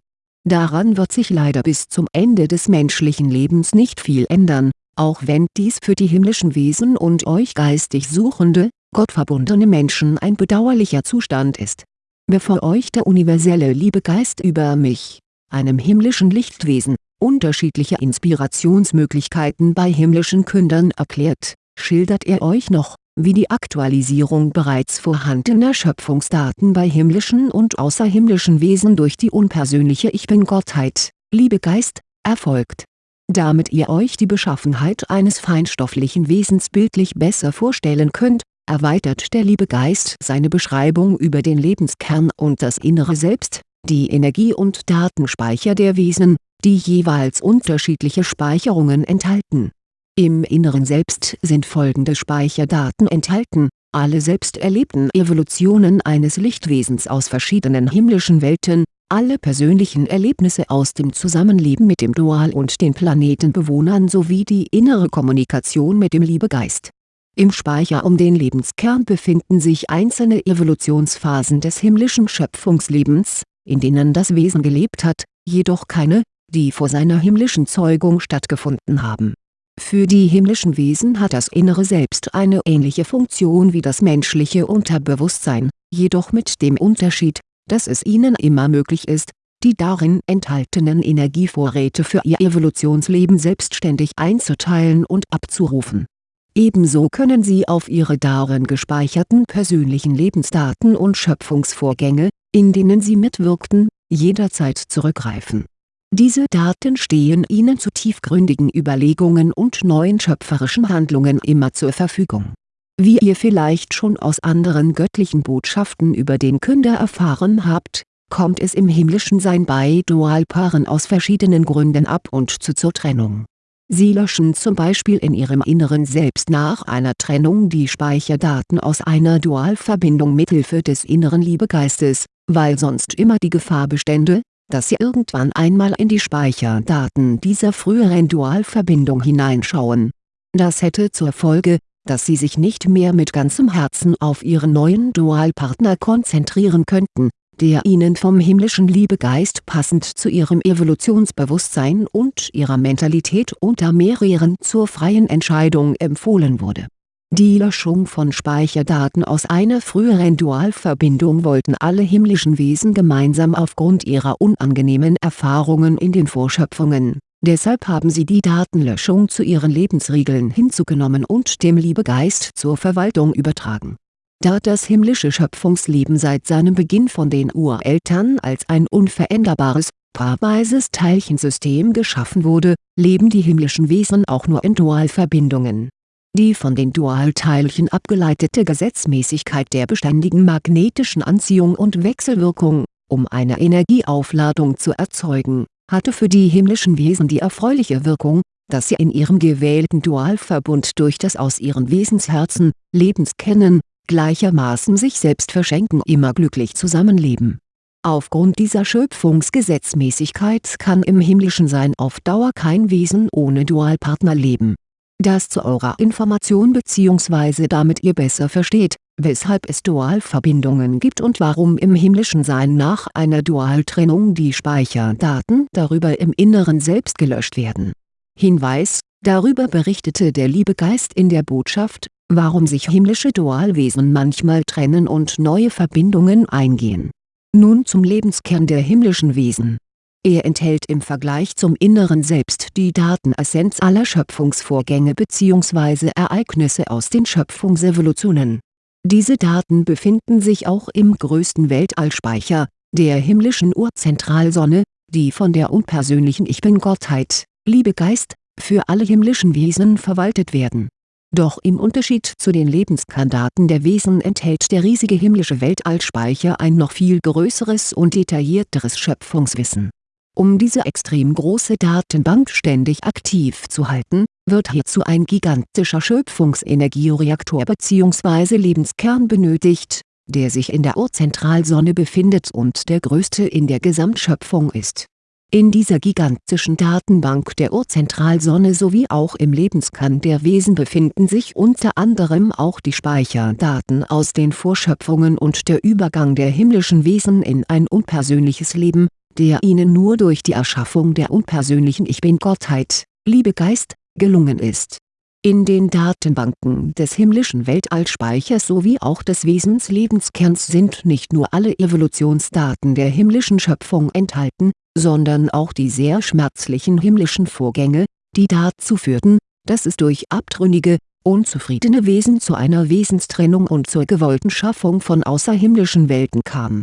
Daran wird sich leider bis zum Ende des menschlichen Lebens nicht viel ändern auch wenn dies für die himmlischen Wesen und euch geistig suchende, gottverbundene Menschen ein bedauerlicher Zustand ist. Bevor euch der universelle Liebegeist über mich, einem himmlischen Lichtwesen, unterschiedliche Inspirationsmöglichkeiten bei himmlischen Kündern erklärt, schildert er euch noch, wie die Aktualisierung bereits vorhandener Schöpfungsdaten bei himmlischen und außerhimmlischen Wesen durch die unpersönliche Ich Bin-Gottheit, Liebegeist, erfolgt damit ihr euch die Beschaffenheit eines feinstofflichen Wesens bildlich besser vorstellen könnt, erweitert der Liebegeist seine Beschreibung über den Lebenskern und das innere Selbst, die Energie- und Datenspeicher der Wesen, die jeweils unterschiedliche Speicherungen enthalten. Im inneren Selbst sind folgende Speicherdaten enthalten, alle selbst erlebten Evolutionen eines Lichtwesens aus verschiedenen himmlischen Welten, alle persönlichen Erlebnisse aus dem Zusammenleben mit dem Dual und den Planetenbewohnern sowie die innere Kommunikation mit dem Liebegeist. Im Speicher um den Lebenskern befinden sich einzelne Evolutionsphasen des himmlischen Schöpfungslebens, in denen das Wesen gelebt hat, jedoch keine, die vor seiner himmlischen Zeugung stattgefunden haben. Für die himmlischen Wesen hat das innere Selbst eine ähnliche Funktion wie das menschliche Unterbewusstsein, jedoch mit dem Unterschied, dass es ihnen immer möglich ist, die darin enthaltenen Energievorräte für ihr Evolutionsleben selbstständig einzuteilen und abzurufen. Ebenso können sie auf ihre darin gespeicherten persönlichen Lebensdaten und Schöpfungsvorgänge, in denen sie mitwirkten, jederzeit zurückgreifen. Diese Daten stehen ihnen zu tiefgründigen Überlegungen und neuen schöpferischen Handlungen immer zur Verfügung wie ihr vielleicht schon aus anderen göttlichen Botschaften über den Künder erfahren habt, kommt es im himmlischen Sein bei Dualpaaren aus verschiedenen Gründen ab und zu zur Trennung. Sie löschen zum Beispiel in ihrem Inneren selbst nach einer Trennung die Speicherdaten aus einer Dualverbindung mithilfe des inneren Liebegeistes, weil sonst immer die Gefahr bestände, dass sie irgendwann einmal in die Speicherdaten dieser früheren Dualverbindung hineinschauen. Das hätte zur Folge, dass sie sich nicht mehr mit ganzem Herzen auf ihren neuen Dualpartner konzentrieren könnten, der ihnen vom himmlischen Liebegeist passend zu ihrem Evolutionsbewusstsein und ihrer Mentalität unter mehreren zur freien Entscheidung empfohlen wurde. Die Löschung von Speicherdaten aus einer früheren Dualverbindung wollten alle himmlischen Wesen gemeinsam aufgrund ihrer unangenehmen Erfahrungen in den Vorschöpfungen Deshalb haben sie die Datenlöschung zu ihren Lebensregeln hinzugenommen und dem Liebegeist zur Verwaltung übertragen. Da das himmlische Schöpfungsleben seit seinem Beginn von den Ureltern als ein unveränderbares, paarweises Teilchensystem geschaffen wurde, leben die himmlischen Wesen auch nur in Dualverbindungen. Die von den Dualteilchen abgeleitete Gesetzmäßigkeit der beständigen magnetischen Anziehung und Wechselwirkung, um eine Energieaufladung zu erzeugen hatte für die himmlischen Wesen die erfreuliche Wirkung, dass sie in ihrem gewählten Dualverbund durch das aus ihren Wesensherzen, Lebenskennen, gleichermaßen sich selbst verschenken immer glücklich zusammenleben. Aufgrund dieser Schöpfungsgesetzmäßigkeit kann im himmlischen Sein auf Dauer kein Wesen ohne Dualpartner leben. Das zu eurer Information bzw. damit ihr besser versteht, weshalb es Dualverbindungen gibt und warum im himmlischen Sein nach einer Dualtrennung die Speicherdaten darüber im Inneren selbst gelöscht werden. Hinweis, darüber berichtete der Liebegeist in der Botschaft, warum sich himmlische Dualwesen manchmal trennen und neue Verbindungen eingehen. Nun zum Lebenskern der himmlischen Wesen er enthält im Vergleich zum Inneren Selbst die Datenessenz aller Schöpfungsvorgänge bzw. Ereignisse aus den Schöpfungsevolutionen diese Daten befinden sich auch im größten Weltallspeicher, der himmlischen Urzentralsonne, die von der unpersönlichen Ich Bin-Gottheit, Liebegeist, für alle himmlischen Wesen verwaltet werden. Doch im Unterschied zu den Lebenskandaten der Wesen enthält der riesige himmlische Weltallspeicher ein noch viel größeres und detaillierteres Schöpfungswissen um diese extrem große Datenbank ständig aktiv zu halten, wird hierzu ein gigantischer Schöpfungsenergiereaktor bzw. Lebenskern benötigt, der sich in der Urzentralsonne befindet und der größte in der Gesamtschöpfung ist. In dieser gigantischen Datenbank der Urzentralsonne sowie auch im Lebenskern der Wesen befinden sich unter anderem auch die Speicherdaten aus den Vorschöpfungen und der Übergang der himmlischen Wesen in ein unpersönliches Leben, der ihnen nur durch die Erschaffung der unpersönlichen Ich Bin-Gottheit, Liebegeist, gelungen ist. In den Datenbanken des himmlischen Weltallspeichers sowie auch des Wesenslebenskerns sind nicht nur alle Evolutionsdaten der himmlischen Schöpfung enthalten, sondern auch die sehr schmerzlichen himmlischen Vorgänge, die dazu führten, dass es durch abtrünnige, unzufriedene Wesen zu einer Wesenstrennung und zur gewollten Schaffung von außerhimmlischen Welten kam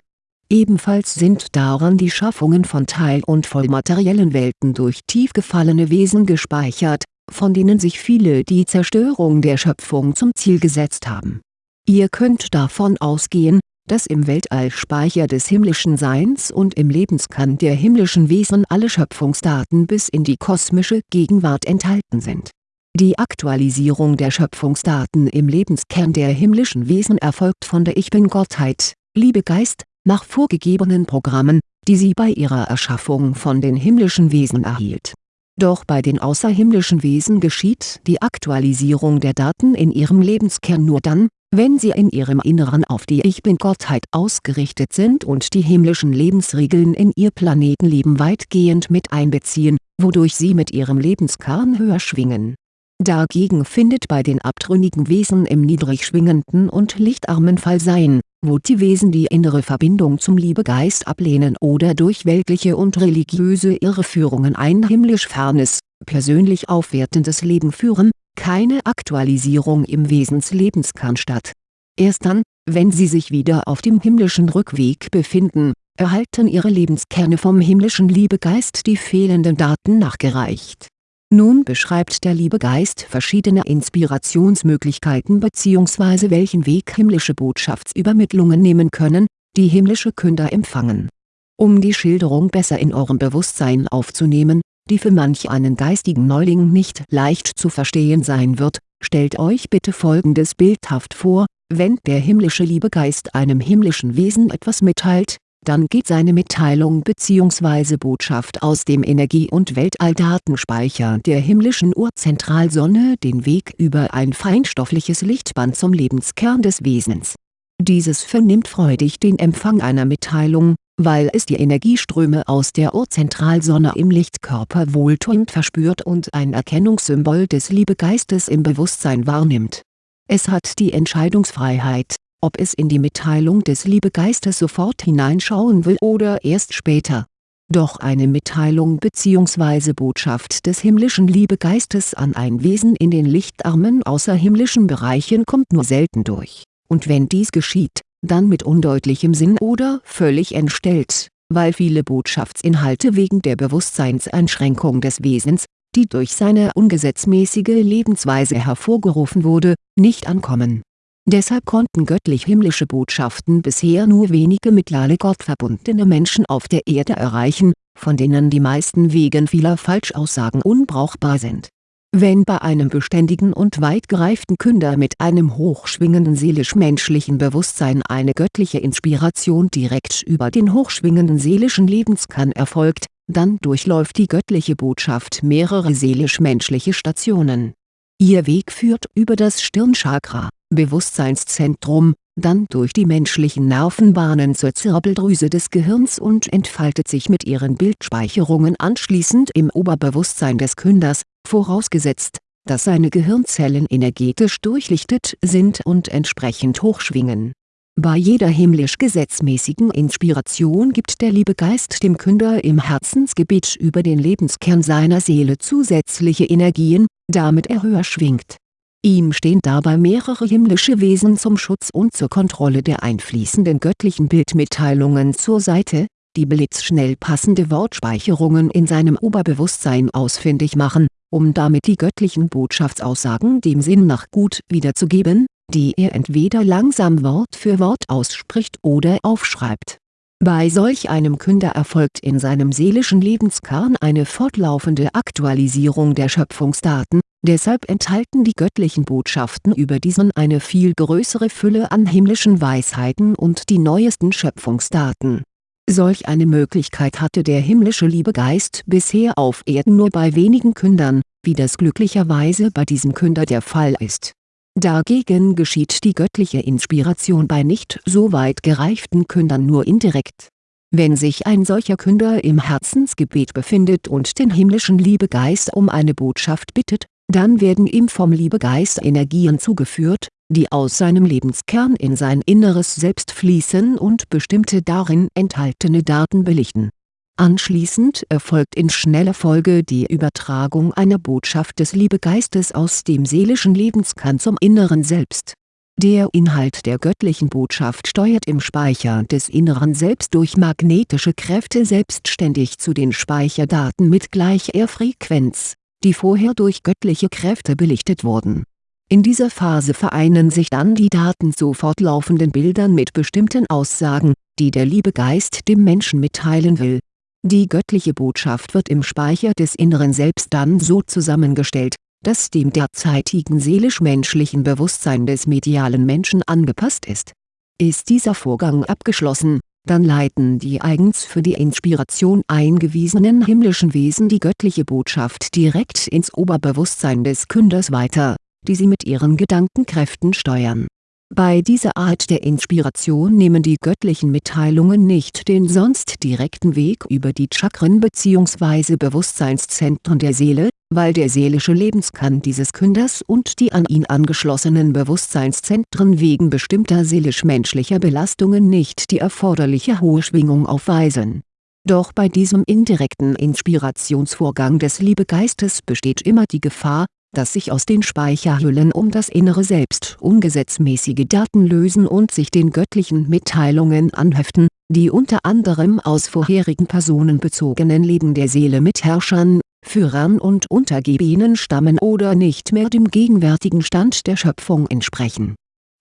Ebenfalls sind daran die Schaffungen von teil- und vollmateriellen Welten durch tief gefallene Wesen gespeichert, von denen sich viele die Zerstörung der Schöpfung zum Ziel gesetzt haben. Ihr könnt davon ausgehen, dass im Weltallspeicher des himmlischen Seins und im Lebenskern der himmlischen Wesen alle Schöpfungsdaten bis in die kosmische Gegenwart enthalten sind. Die Aktualisierung der Schöpfungsdaten im Lebenskern der himmlischen Wesen erfolgt von der Ich Bin-Gottheit, Liebegeist, nach vorgegebenen Programmen, die sie bei ihrer Erschaffung von den himmlischen Wesen erhielt. Doch bei den außerhimmlischen Wesen geschieht die Aktualisierung der Daten in ihrem Lebenskern nur dann, wenn sie in ihrem Inneren auf die Ich Bin-Gottheit ausgerichtet sind und die himmlischen Lebensregeln in ihr Planetenleben weitgehend mit einbeziehen, wodurch sie mit ihrem Lebenskern höher schwingen. Dagegen findet bei den abtrünnigen Wesen im niedrig schwingenden und lichtarmen Fallsein wo die Wesen die innere Verbindung zum Liebegeist ablehnen oder durch weltliche und religiöse Irreführungen ein himmlisch fernes, persönlich aufwertendes Leben führen, keine Aktualisierung im Wesenslebeskern statt. Erst dann, wenn sie sich wieder auf dem himmlischen Rückweg befinden, erhalten ihre Lebenskerne vom himmlischen Liebegeist die fehlenden Daten nachgereicht nun beschreibt der liebe Geist verschiedene Inspirationsmöglichkeiten bzw. welchen Weg himmlische Botschaftsübermittlungen nehmen können, die himmlische Künder empfangen. Um die Schilderung besser in eurem Bewusstsein aufzunehmen, die für manch einen geistigen Neuling nicht leicht zu verstehen sein wird, stellt euch bitte folgendes bildhaft vor, wenn der himmlische Liebegeist einem himmlischen Wesen etwas mitteilt, dann geht seine Mitteilung bzw. Botschaft aus dem Energie- und Weltalldatenspeicher der himmlischen Urzentralsonne den Weg über ein feinstoffliches Lichtband zum Lebenskern des Wesens. Dieses vernimmt freudig den Empfang einer Mitteilung, weil es die Energieströme aus der Urzentralsonne im Lichtkörper wohltuend verspürt und ein Erkennungssymbol des Liebegeistes im Bewusstsein wahrnimmt. Es hat die Entscheidungsfreiheit ob es in die Mitteilung des Liebegeistes sofort hineinschauen will oder erst später. Doch eine Mitteilung bzw. Botschaft des himmlischen Liebegeistes an ein Wesen in den lichtarmen außerhimmlischen Bereichen kommt nur selten durch, und wenn dies geschieht, dann mit undeutlichem Sinn oder völlig entstellt, weil viele Botschaftsinhalte wegen der Bewusstseinseinschränkung des Wesens, die durch seine ungesetzmäßige Lebensweise hervorgerufen wurde, nicht ankommen Deshalb konnten göttlich-himmlische Botschaften bisher nur wenige mediale gottverbundene Menschen auf der Erde erreichen, von denen die meisten wegen vieler Falschaussagen unbrauchbar sind. Wenn bei einem beständigen und weit gereiften Künder mit einem hochschwingenden seelisch-menschlichen Bewusstsein eine göttliche Inspiration direkt über den hochschwingenden seelischen Lebenskern erfolgt, dann durchläuft die göttliche Botschaft mehrere seelisch-menschliche Stationen. Ihr Weg führt über das Stirnchakra Bewusstseinszentrum, dann durch die menschlichen Nervenbahnen zur Zirbeldrüse des Gehirns und entfaltet sich mit ihren Bildspeicherungen anschließend im Oberbewusstsein des Künders, vorausgesetzt, dass seine Gehirnzellen energetisch durchlichtet sind und entsprechend hochschwingen. Bei jeder himmlisch gesetzmäßigen Inspiration gibt der Liebegeist dem Künder im Herzensgebet über den Lebenskern seiner Seele zusätzliche Energien, damit er höher schwingt Ihm stehen dabei mehrere himmlische Wesen zum Schutz und zur Kontrolle der einfließenden göttlichen Bildmitteilungen zur Seite, die blitzschnell passende Wortspeicherungen in seinem Oberbewusstsein ausfindig machen, um damit die göttlichen Botschaftsaussagen dem Sinn nach gut wiederzugeben, die er entweder langsam Wort für Wort ausspricht oder aufschreibt. Bei solch einem Künder erfolgt in seinem seelischen Lebenskern eine fortlaufende Aktualisierung der Schöpfungsdaten Deshalb enthalten die göttlichen Botschaften über diesen eine viel größere Fülle an himmlischen Weisheiten und die neuesten Schöpfungsdaten. Solch eine Möglichkeit hatte der himmlische Liebegeist bisher auf Erden nur bei wenigen Kündern, wie das glücklicherweise bei diesem Künder der Fall ist. Dagegen geschieht die göttliche Inspiration bei nicht so weit gereiften Kündern nur indirekt. Wenn sich ein solcher Künder im Herzensgebet befindet und den himmlischen Liebegeist um eine Botschaft bittet, dann werden ihm vom Liebegeist Energien zugeführt, die aus seinem Lebenskern in sein inneres Selbst fließen und bestimmte darin enthaltene Daten belichten. Anschließend erfolgt in schneller Folge die Übertragung einer Botschaft des Liebegeistes aus dem seelischen Lebenskern zum inneren Selbst. Der Inhalt der göttlichen Botschaft steuert im Speicher des inneren Selbst durch magnetische Kräfte selbstständig zu den Speicherdaten mit gleicher Frequenz die vorher durch göttliche Kräfte belichtet wurden. In dieser Phase vereinen sich dann die Daten zu fortlaufenden Bildern mit bestimmten Aussagen, die der Liebegeist dem Menschen mitteilen will. Die göttliche Botschaft wird im Speicher des inneren Selbst dann so zusammengestellt, dass dem derzeitigen seelisch-menschlichen Bewusstsein des medialen Menschen angepasst ist. Ist dieser Vorgang abgeschlossen dann leiten die eigens für die Inspiration eingewiesenen himmlischen Wesen die göttliche Botschaft direkt ins Oberbewusstsein des Künders weiter, die sie mit ihren Gedankenkräften steuern. Bei dieser Art der Inspiration nehmen die göttlichen Mitteilungen nicht den sonst direkten Weg über die Chakren bzw. Bewusstseinszentren der Seele, weil der seelische Lebenskern dieses Künders und die an ihn angeschlossenen Bewusstseinszentren wegen bestimmter seelisch-menschlicher Belastungen nicht die erforderliche hohe Schwingung aufweisen. Doch bei diesem indirekten Inspirationsvorgang des Liebegeistes besteht immer die Gefahr, dass sich aus den Speicherhüllen um das innere Selbst ungesetzmäßige Daten lösen und sich den göttlichen Mitteilungen anheften, die unter anderem aus vorherigen personenbezogenen Leben der Seele mit Herrschern Führern und Untergebenen stammen oder nicht mehr dem gegenwärtigen Stand der Schöpfung entsprechen.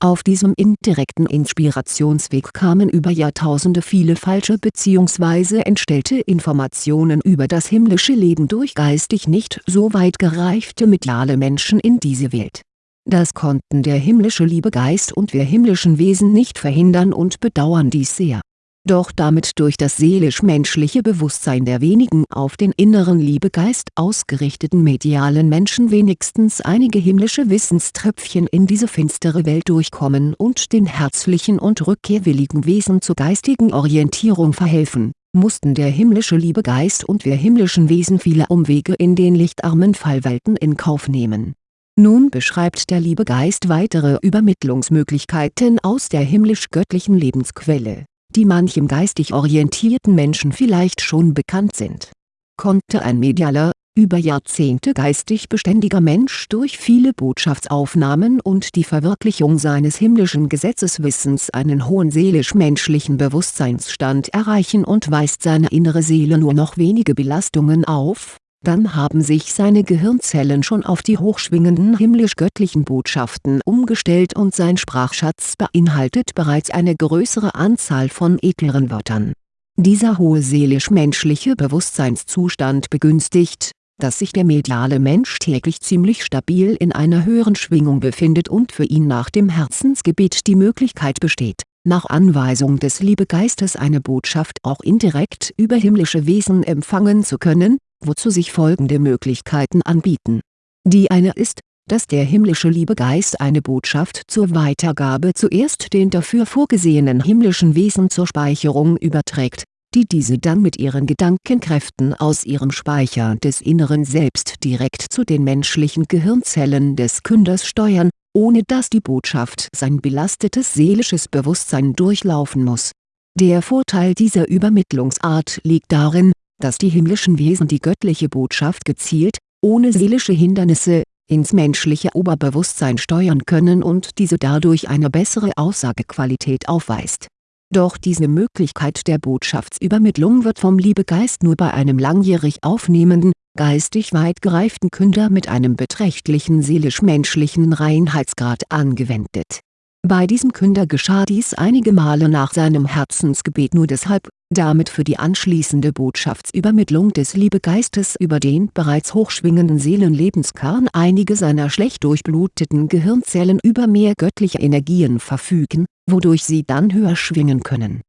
Auf diesem indirekten Inspirationsweg kamen über Jahrtausende viele falsche bzw. entstellte Informationen über das himmlische Leben durch geistig nicht so weit gereifte mediale Menschen in diese Welt. Das konnten der himmlische Liebegeist und wir himmlischen Wesen nicht verhindern und bedauern dies sehr doch damit durch das seelisch-menschliche Bewusstsein der wenigen auf den inneren Liebegeist ausgerichteten medialen Menschen wenigstens einige himmlische Wissenströpfchen in diese finstere Welt durchkommen und den herzlichen und rückkehrwilligen Wesen zur geistigen Orientierung verhelfen, mussten der himmlische Liebegeist und wir himmlischen Wesen viele Umwege in den lichtarmen Fallwelten in Kauf nehmen. Nun beschreibt der Liebegeist weitere Übermittlungsmöglichkeiten aus der himmlisch-göttlichen Lebensquelle die manchem geistig orientierten Menschen vielleicht schon bekannt sind. Konnte ein medialer, über Jahrzehnte geistig beständiger Mensch durch viele Botschaftsaufnahmen und die Verwirklichung seines himmlischen Gesetzeswissens einen hohen seelisch-menschlichen Bewusstseinsstand erreichen und weist seine innere Seele nur noch wenige Belastungen auf dann haben sich seine Gehirnzellen schon auf die hochschwingenden himmlisch-göttlichen Botschaften umgestellt und sein Sprachschatz beinhaltet bereits eine größere Anzahl von edleren Wörtern. Dieser hohe seelisch-menschliche Bewusstseinszustand begünstigt, dass sich der mediale Mensch täglich ziemlich stabil in einer höheren Schwingung befindet und für ihn nach dem Herzensgebet die Möglichkeit besteht, nach Anweisung des Liebegeistes eine Botschaft auch indirekt über himmlische Wesen empfangen zu können wozu sich folgende Möglichkeiten anbieten. Die eine ist, dass der himmlische Liebegeist eine Botschaft zur Weitergabe zuerst den dafür vorgesehenen himmlischen Wesen zur Speicherung überträgt, die diese dann mit ihren Gedankenkräften aus ihrem Speicher des Inneren Selbst direkt zu den menschlichen Gehirnzellen des Künders steuern, ohne dass die Botschaft sein belastetes seelisches Bewusstsein durchlaufen muss. Der Vorteil dieser Übermittlungsart liegt darin, dass die himmlischen Wesen die göttliche Botschaft gezielt, ohne seelische Hindernisse, ins menschliche Oberbewusstsein steuern können und diese dadurch eine bessere Aussagequalität aufweist. Doch diese Möglichkeit der Botschaftsübermittlung wird vom Liebegeist nur bei einem langjährig aufnehmenden, geistig weit gereiften Künder mit einem beträchtlichen seelisch-menschlichen Reinheitsgrad angewendet. Bei diesem Künder geschah dies einige Male nach seinem Herzensgebet nur deshalb, damit für die anschließende Botschaftsübermittlung des Liebegeistes über den bereits hochschwingenden Seelenlebenskern einige seiner schlecht durchbluteten Gehirnzellen über mehr göttliche Energien verfügen, wodurch sie dann höher schwingen können.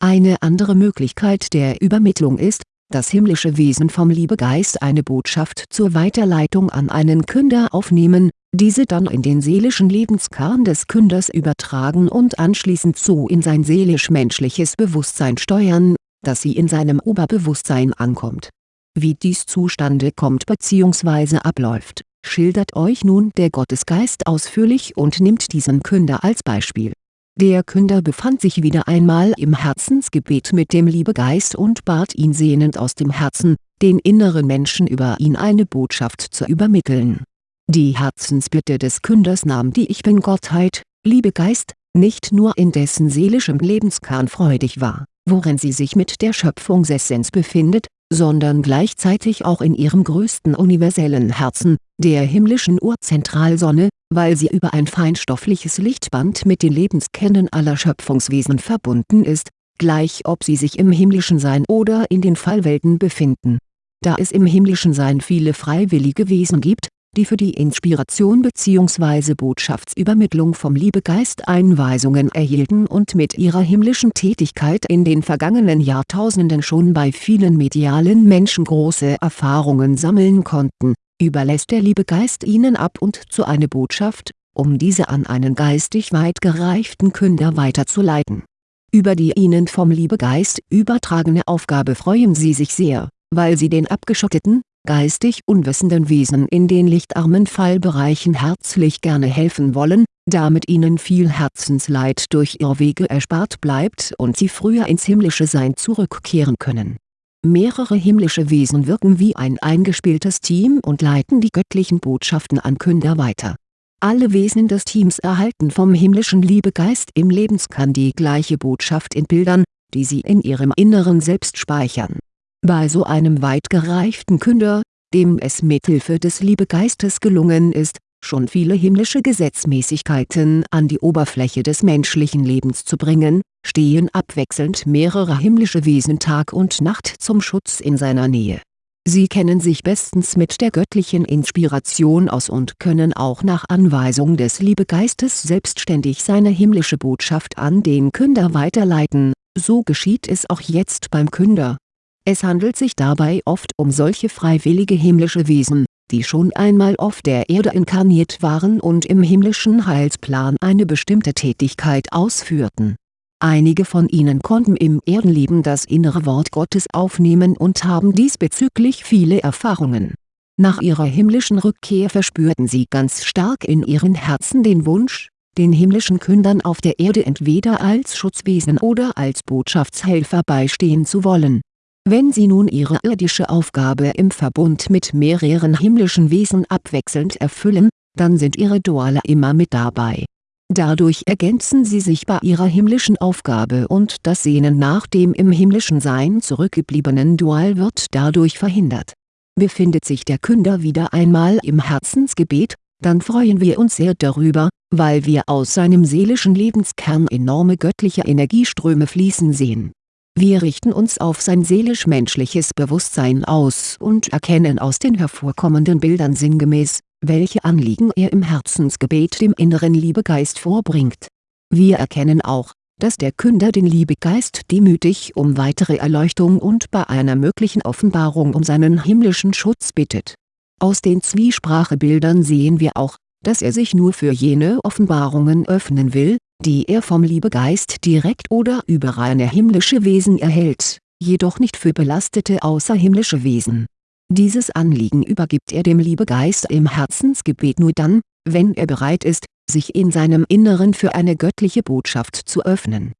Eine andere Möglichkeit der Übermittlung ist, dass himmlische Wesen vom Liebegeist eine Botschaft zur Weiterleitung an einen Künder aufnehmen, diese dann in den seelischen Lebenskern des Künders übertragen und anschließend so in sein seelisch-menschliches Bewusstsein steuern, dass sie in seinem Oberbewusstsein ankommt. Wie dies zustande kommt bzw. abläuft, schildert euch nun der Gottesgeist ausführlich und nimmt diesen Künder als Beispiel. Der Künder befand sich wieder einmal im Herzensgebet mit dem Liebegeist und bat ihn sehnend aus dem Herzen, den inneren Menschen über ihn eine Botschaft zu übermitteln die Herzensbitte des Künders nahm die Ich-Bin-Gottheit, Liebegeist, nicht nur in dessen seelischem Lebenskern freudig wahr, worin sie sich mit der Schöpfungsessenz befindet, sondern gleichzeitig auch in ihrem größten universellen Herzen, der himmlischen Urzentralsonne, weil sie über ein feinstoffliches Lichtband mit den Lebenskernen aller Schöpfungswesen verbunden ist, gleich ob sie sich im himmlischen Sein oder in den Fallwelten befinden. Da es im himmlischen Sein viele freiwillige Wesen gibt, die für die Inspiration bzw. Botschaftsübermittlung vom Liebegeist Einweisungen erhielten und mit ihrer himmlischen Tätigkeit in den vergangenen Jahrtausenden schon bei vielen medialen Menschen große Erfahrungen sammeln konnten, überlässt der Liebegeist ihnen ab und zu eine Botschaft, um diese an einen geistig weit gereiften Künder weiterzuleiten. Über die ihnen vom Liebegeist übertragene Aufgabe freuen sie sich sehr, weil sie den abgeschotteten, geistig unwissenden Wesen in den lichtarmen Fallbereichen herzlich gerne helfen wollen, damit ihnen viel Herzensleid durch Irrwege erspart bleibt und sie früher ins himmlische Sein zurückkehren können. Mehrere himmlische Wesen wirken wie ein eingespieltes Team und leiten die göttlichen Botschaften an Künder weiter. Alle Wesen des Teams erhalten vom himmlischen Liebegeist im Lebenskern die gleiche Botschaft in Bildern, die sie in ihrem Inneren selbst speichern bei so einem weit gereiften Künder, dem es mithilfe des Liebegeistes gelungen ist, schon viele himmlische Gesetzmäßigkeiten an die Oberfläche des menschlichen Lebens zu bringen, stehen abwechselnd mehrere himmlische Wesen Tag und Nacht zum Schutz in seiner Nähe. Sie kennen sich bestens mit der göttlichen Inspiration aus und können auch nach Anweisung des Liebegeistes selbstständig seine himmlische Botschaft an den Künder weiterleiten so geschieht es auch jetzt beim Künder. Es handelt sich dabei oft um solche freiwillige himmlische Wesen, die schon einmal auf der Erde inkarniert waren und im himmlischen Heilsplan eine bestimmte Tätigkeit ausführten. Einige von ihnen konnten im Erdenleben das innere Wort Gottes aufnehmen und haben diesbezüglich viele Erfahrungen. Nach ihrer himmlischen Rückkehr verspürten sie ganz stark in ihren Herzen den Wunsch, den himmlischen Kündern auf der Erde entweder als Schutzwesen oder als Botschaftshelfer beistehen zu wollen wenn sie nun ihre irdische Aufgabe im Verbund mit mehreren himmlischen Wesen abwechselnd erfüllen, dann sind ihre Duale immer mit dabei. Dadurch ergänzen sie sich bei ihrer himmlischen Aufgabe und das Sehnen nach dem im himmlischen Sein zurückgebliebenen Dual wird dadurch verhindert. Befindet sich der Künder wieder einmal im Herzensgebet, dann freuen wir uns sehr darüber, weil wir aus seinem seelischen Lebenskern enorme göttliche Energieströme fließen sehen wir richten uns auf sein seelisch-menschliches Bewusstsein aus und erkennen aus den hervorkommenden Bildern sinngemäß, welche Anliegen er im Herzensgebet dem inneren Liebegeist vorbringt. Wir erkennen auch, dass der Künder den Liebegeist demütig um weitere Erleuchtung und bei einer möglichen Offenbarung um seinen himmlischen Schutz bittet. Aus den Zwiesprachebildern sehen wir auch, dass er sich nur für jene Offenbarungen öffnen will, die er vom Liebegeist direkt oder über reine himmlische Wesen erhält, jedoch nicht für belastete außerhimmlische Wesen. Dieses Anliegen übergibt er dem Liebegeist im Herzensgebet nur dann, wenn er bereit ist, sich in seinem Inneren für eine göttliche Botschaft zu öffnen.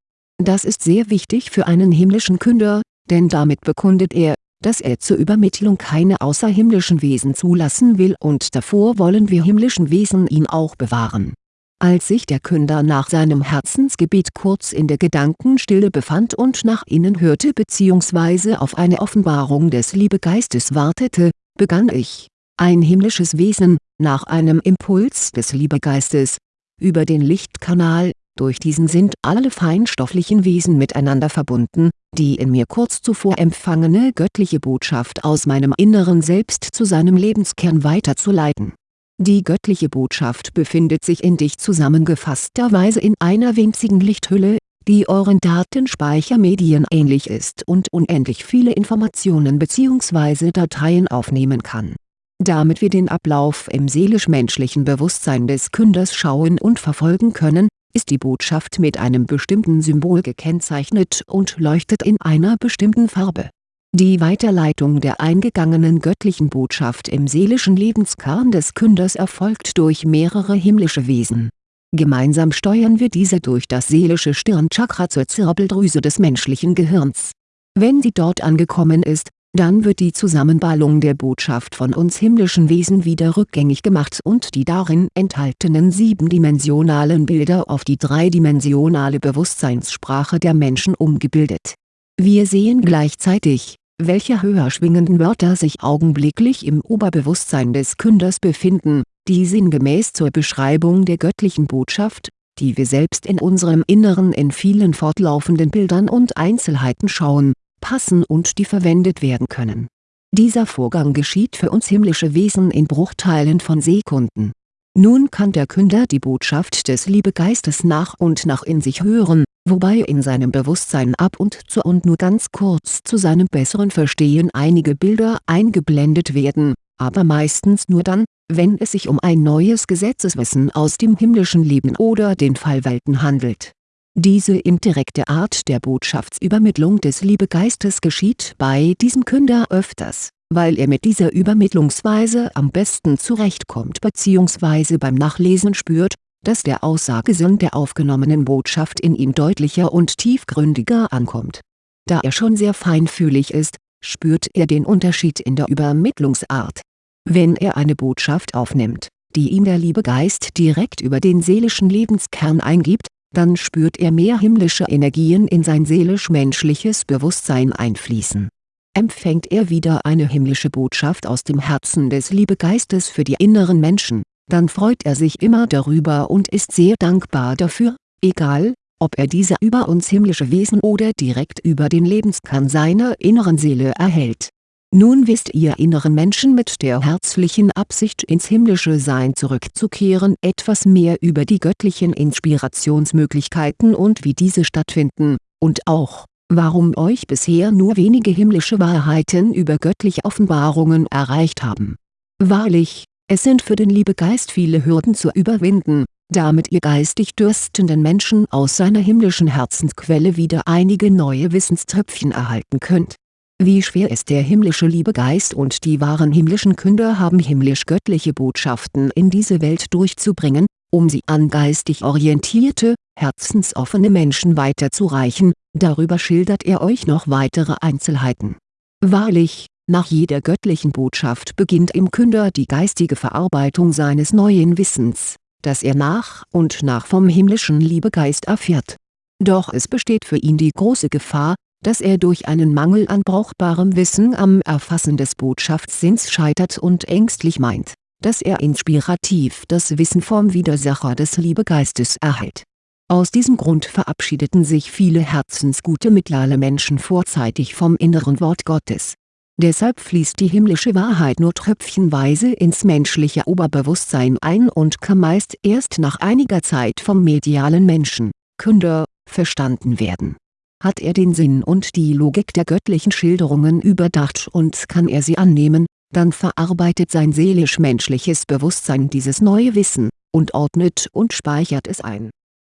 Das ist sehr wichtig für einen himmlischen Künder, denn damit bekundet er, dass er zur Übermittlung keine außerhimmlischen Wesen zulassen will und davor wollen wir himmlischen Wesen ihn auch bewahren als sich der Künder nach seinem Herzensgebet kurz in der Gedankenstille befand und nach innen hörte bzw. auf eine Offenbarung des Liebegeistes wartete, begann ich, ein himmlisches Wesen, nach einem Impuls des Liebegeistes, über den Lichtkanal, durch diesen sind alle feinstofflichen Wesen miteinander verbunden, die in mir kurz zuvor empfangene göttliche Botschaft aus meinem inneren Selbst zu seinem Lebenskern weiterzuleiten die göttliche Botschaft befindet sich in dich zusammengefassterweise in einer winzigen Lichthülle, die euren Datenspeichermedien ähnlich ist und unendlich viele Informationen bzw. Dateien aufnehmen kann. Damit wir den Ablauf im seelisch-menschlichen Bewusstsein des Künders schauen und verfolgen können, ist die Botschaft mit einem bestimmten Symbol gekennzeichnet und leuchtet in einer bestimmten Farbe die Weiterleitung der eingegangenen göttlichen Botschaft im seelischen Lebenskern des Künders erfolgt durch mehrere himmlische Wesen. Gemeinsam steuern wir diese durch das seelische Stirnchakra zur Zirbeldrüse des menschlichen Gehirns. Wenn sie dort angekommen ist, dann wird die Zusammenballung der Botschaft von uns himmlischen Wesen wieder rückgängig gemacht und die darin enthaltenen siebendimensionalen Bilder auf die dreidimensionale Bewusstseinssprache der Menschen umgebildet. Wir sehen gleichzeitig, welche höher schwingenden Wörter sich augenblicklich im Oberbewusstsein des Künders befinden, die sinngemäß zur Beschreibung der göttlichen Botschaft, die wir selbst in unserem Inneren in vielen fortlaufenden Bildern und Einzelheiten schauen, passen und die verwendet werden können. Dieser Vorgang geschieht für uns himmlische Wesen in Bruchteilen von Sekunden. Nun kann der Künder die Botschaft des Liebegeistes nach und nach in sich hören, wobei in seinem Bewusstsein ab und zu und nur ganz kurz zu seinem besseren Verstehen einige Bilder eingeblendet werden, aber meistens nur dann, wenn es sich um ein neues Gesetzeswissen aus dem himmlischen Leben oder den Fallwelten handelt. Diese indirekte Art der Botschaftsübermittlung des Liebegeistes geschieht bei diesem Künder öfters, weil er mit dieser Übermittlungsweise am besten zurechtkommt bzw. beim Nachlesen spürt, dass der Aussagesinn der aufgenommenen Botschaft in ihm deutlicher und tiefgründiger ankommt. Da er schon sehr feinfühlig ist, spürt er den Unterschied in der Übermittlungsart. Wenn er eine Botschaft aufnimmt, die ihm der Liebegeist direkt über den seelischen Lebenskern eingibt, dann spürt er mehr himmlische Energien in sein seelisch-menschliches Bewusstsein einfließen. Empfängt er wieder eine himmlische Botschaft aus dem Herzen des Liebegeistes für die inneren Menschen, dann freut er sich immer darüber und ist sehr dankbar dafür, egal, ob er diese über uns himmlische Wesen oder direkt über den Lebenskern seiner inneren Seele erhält. Nun wisst ihr inneren Menschen mit der herzlichen Absicht ins himmlische Sein zurückzukehren etwas mehr über die göttlichen Inspirationsmöglichkeiten und wie diese stattfinden, und auch, warum euch bisher nur wenige himmlische Wahrheiten über göttliche Offenbarungen erreicht haben. Wahrlich, es sind für den Liebegeist viele Hürden zu überwinden, damit ihr geistig dürstenden Menschen aus seiner himmlischen Herzensquelle wieder einige neue Wissenströpfchen erhalten könnt. Wie schwer es der himmlische Liebegeist und die wahren himmlischen Künder haben himmlisch-göttliche Botschaften in diese Welt durchzubringen, um sie an geistig orientierte, herzensoffene Menschen weiterzureichen, darüber schildert er euch noch weitere Einzelheiten. Wahrlich, nach jeder göttlichen Botschaft beginnt im Künder die geistige Verarbeitung seines neuen Wissens, das er nach und nach vom himmlischen Liebegeist erfährt. Doch es besteht für ihn die große Gefahr, dass er durch einen Mangel an brauchbarem Wissen am Erfassen des Botschaftssinns scheitert und ängstlich meint, dass er inspirativ das Wissen vom Widersacher des Liebegeistes erhält. Aus diesem Grund verabschiedeten sich viele herzensgute mediale Menschen vorzeitig vom inneren Wort Gottes. Deshalb fließt die himmlische Wahrheit nur tröpfchenweise ins menschliche Oberbewusstsein ein und kann meist erst nach einiger Zeit vom medialen Menschen, Künder, verstanden werden. Hat er den Sinn und die Logik der göttlichen Schilderungen überdacht und kann er sie annehmen, dann verarbeitet sein seelisch-menschliches Bewusstsein dieses neue Wissen, und ordnet und speichert es ein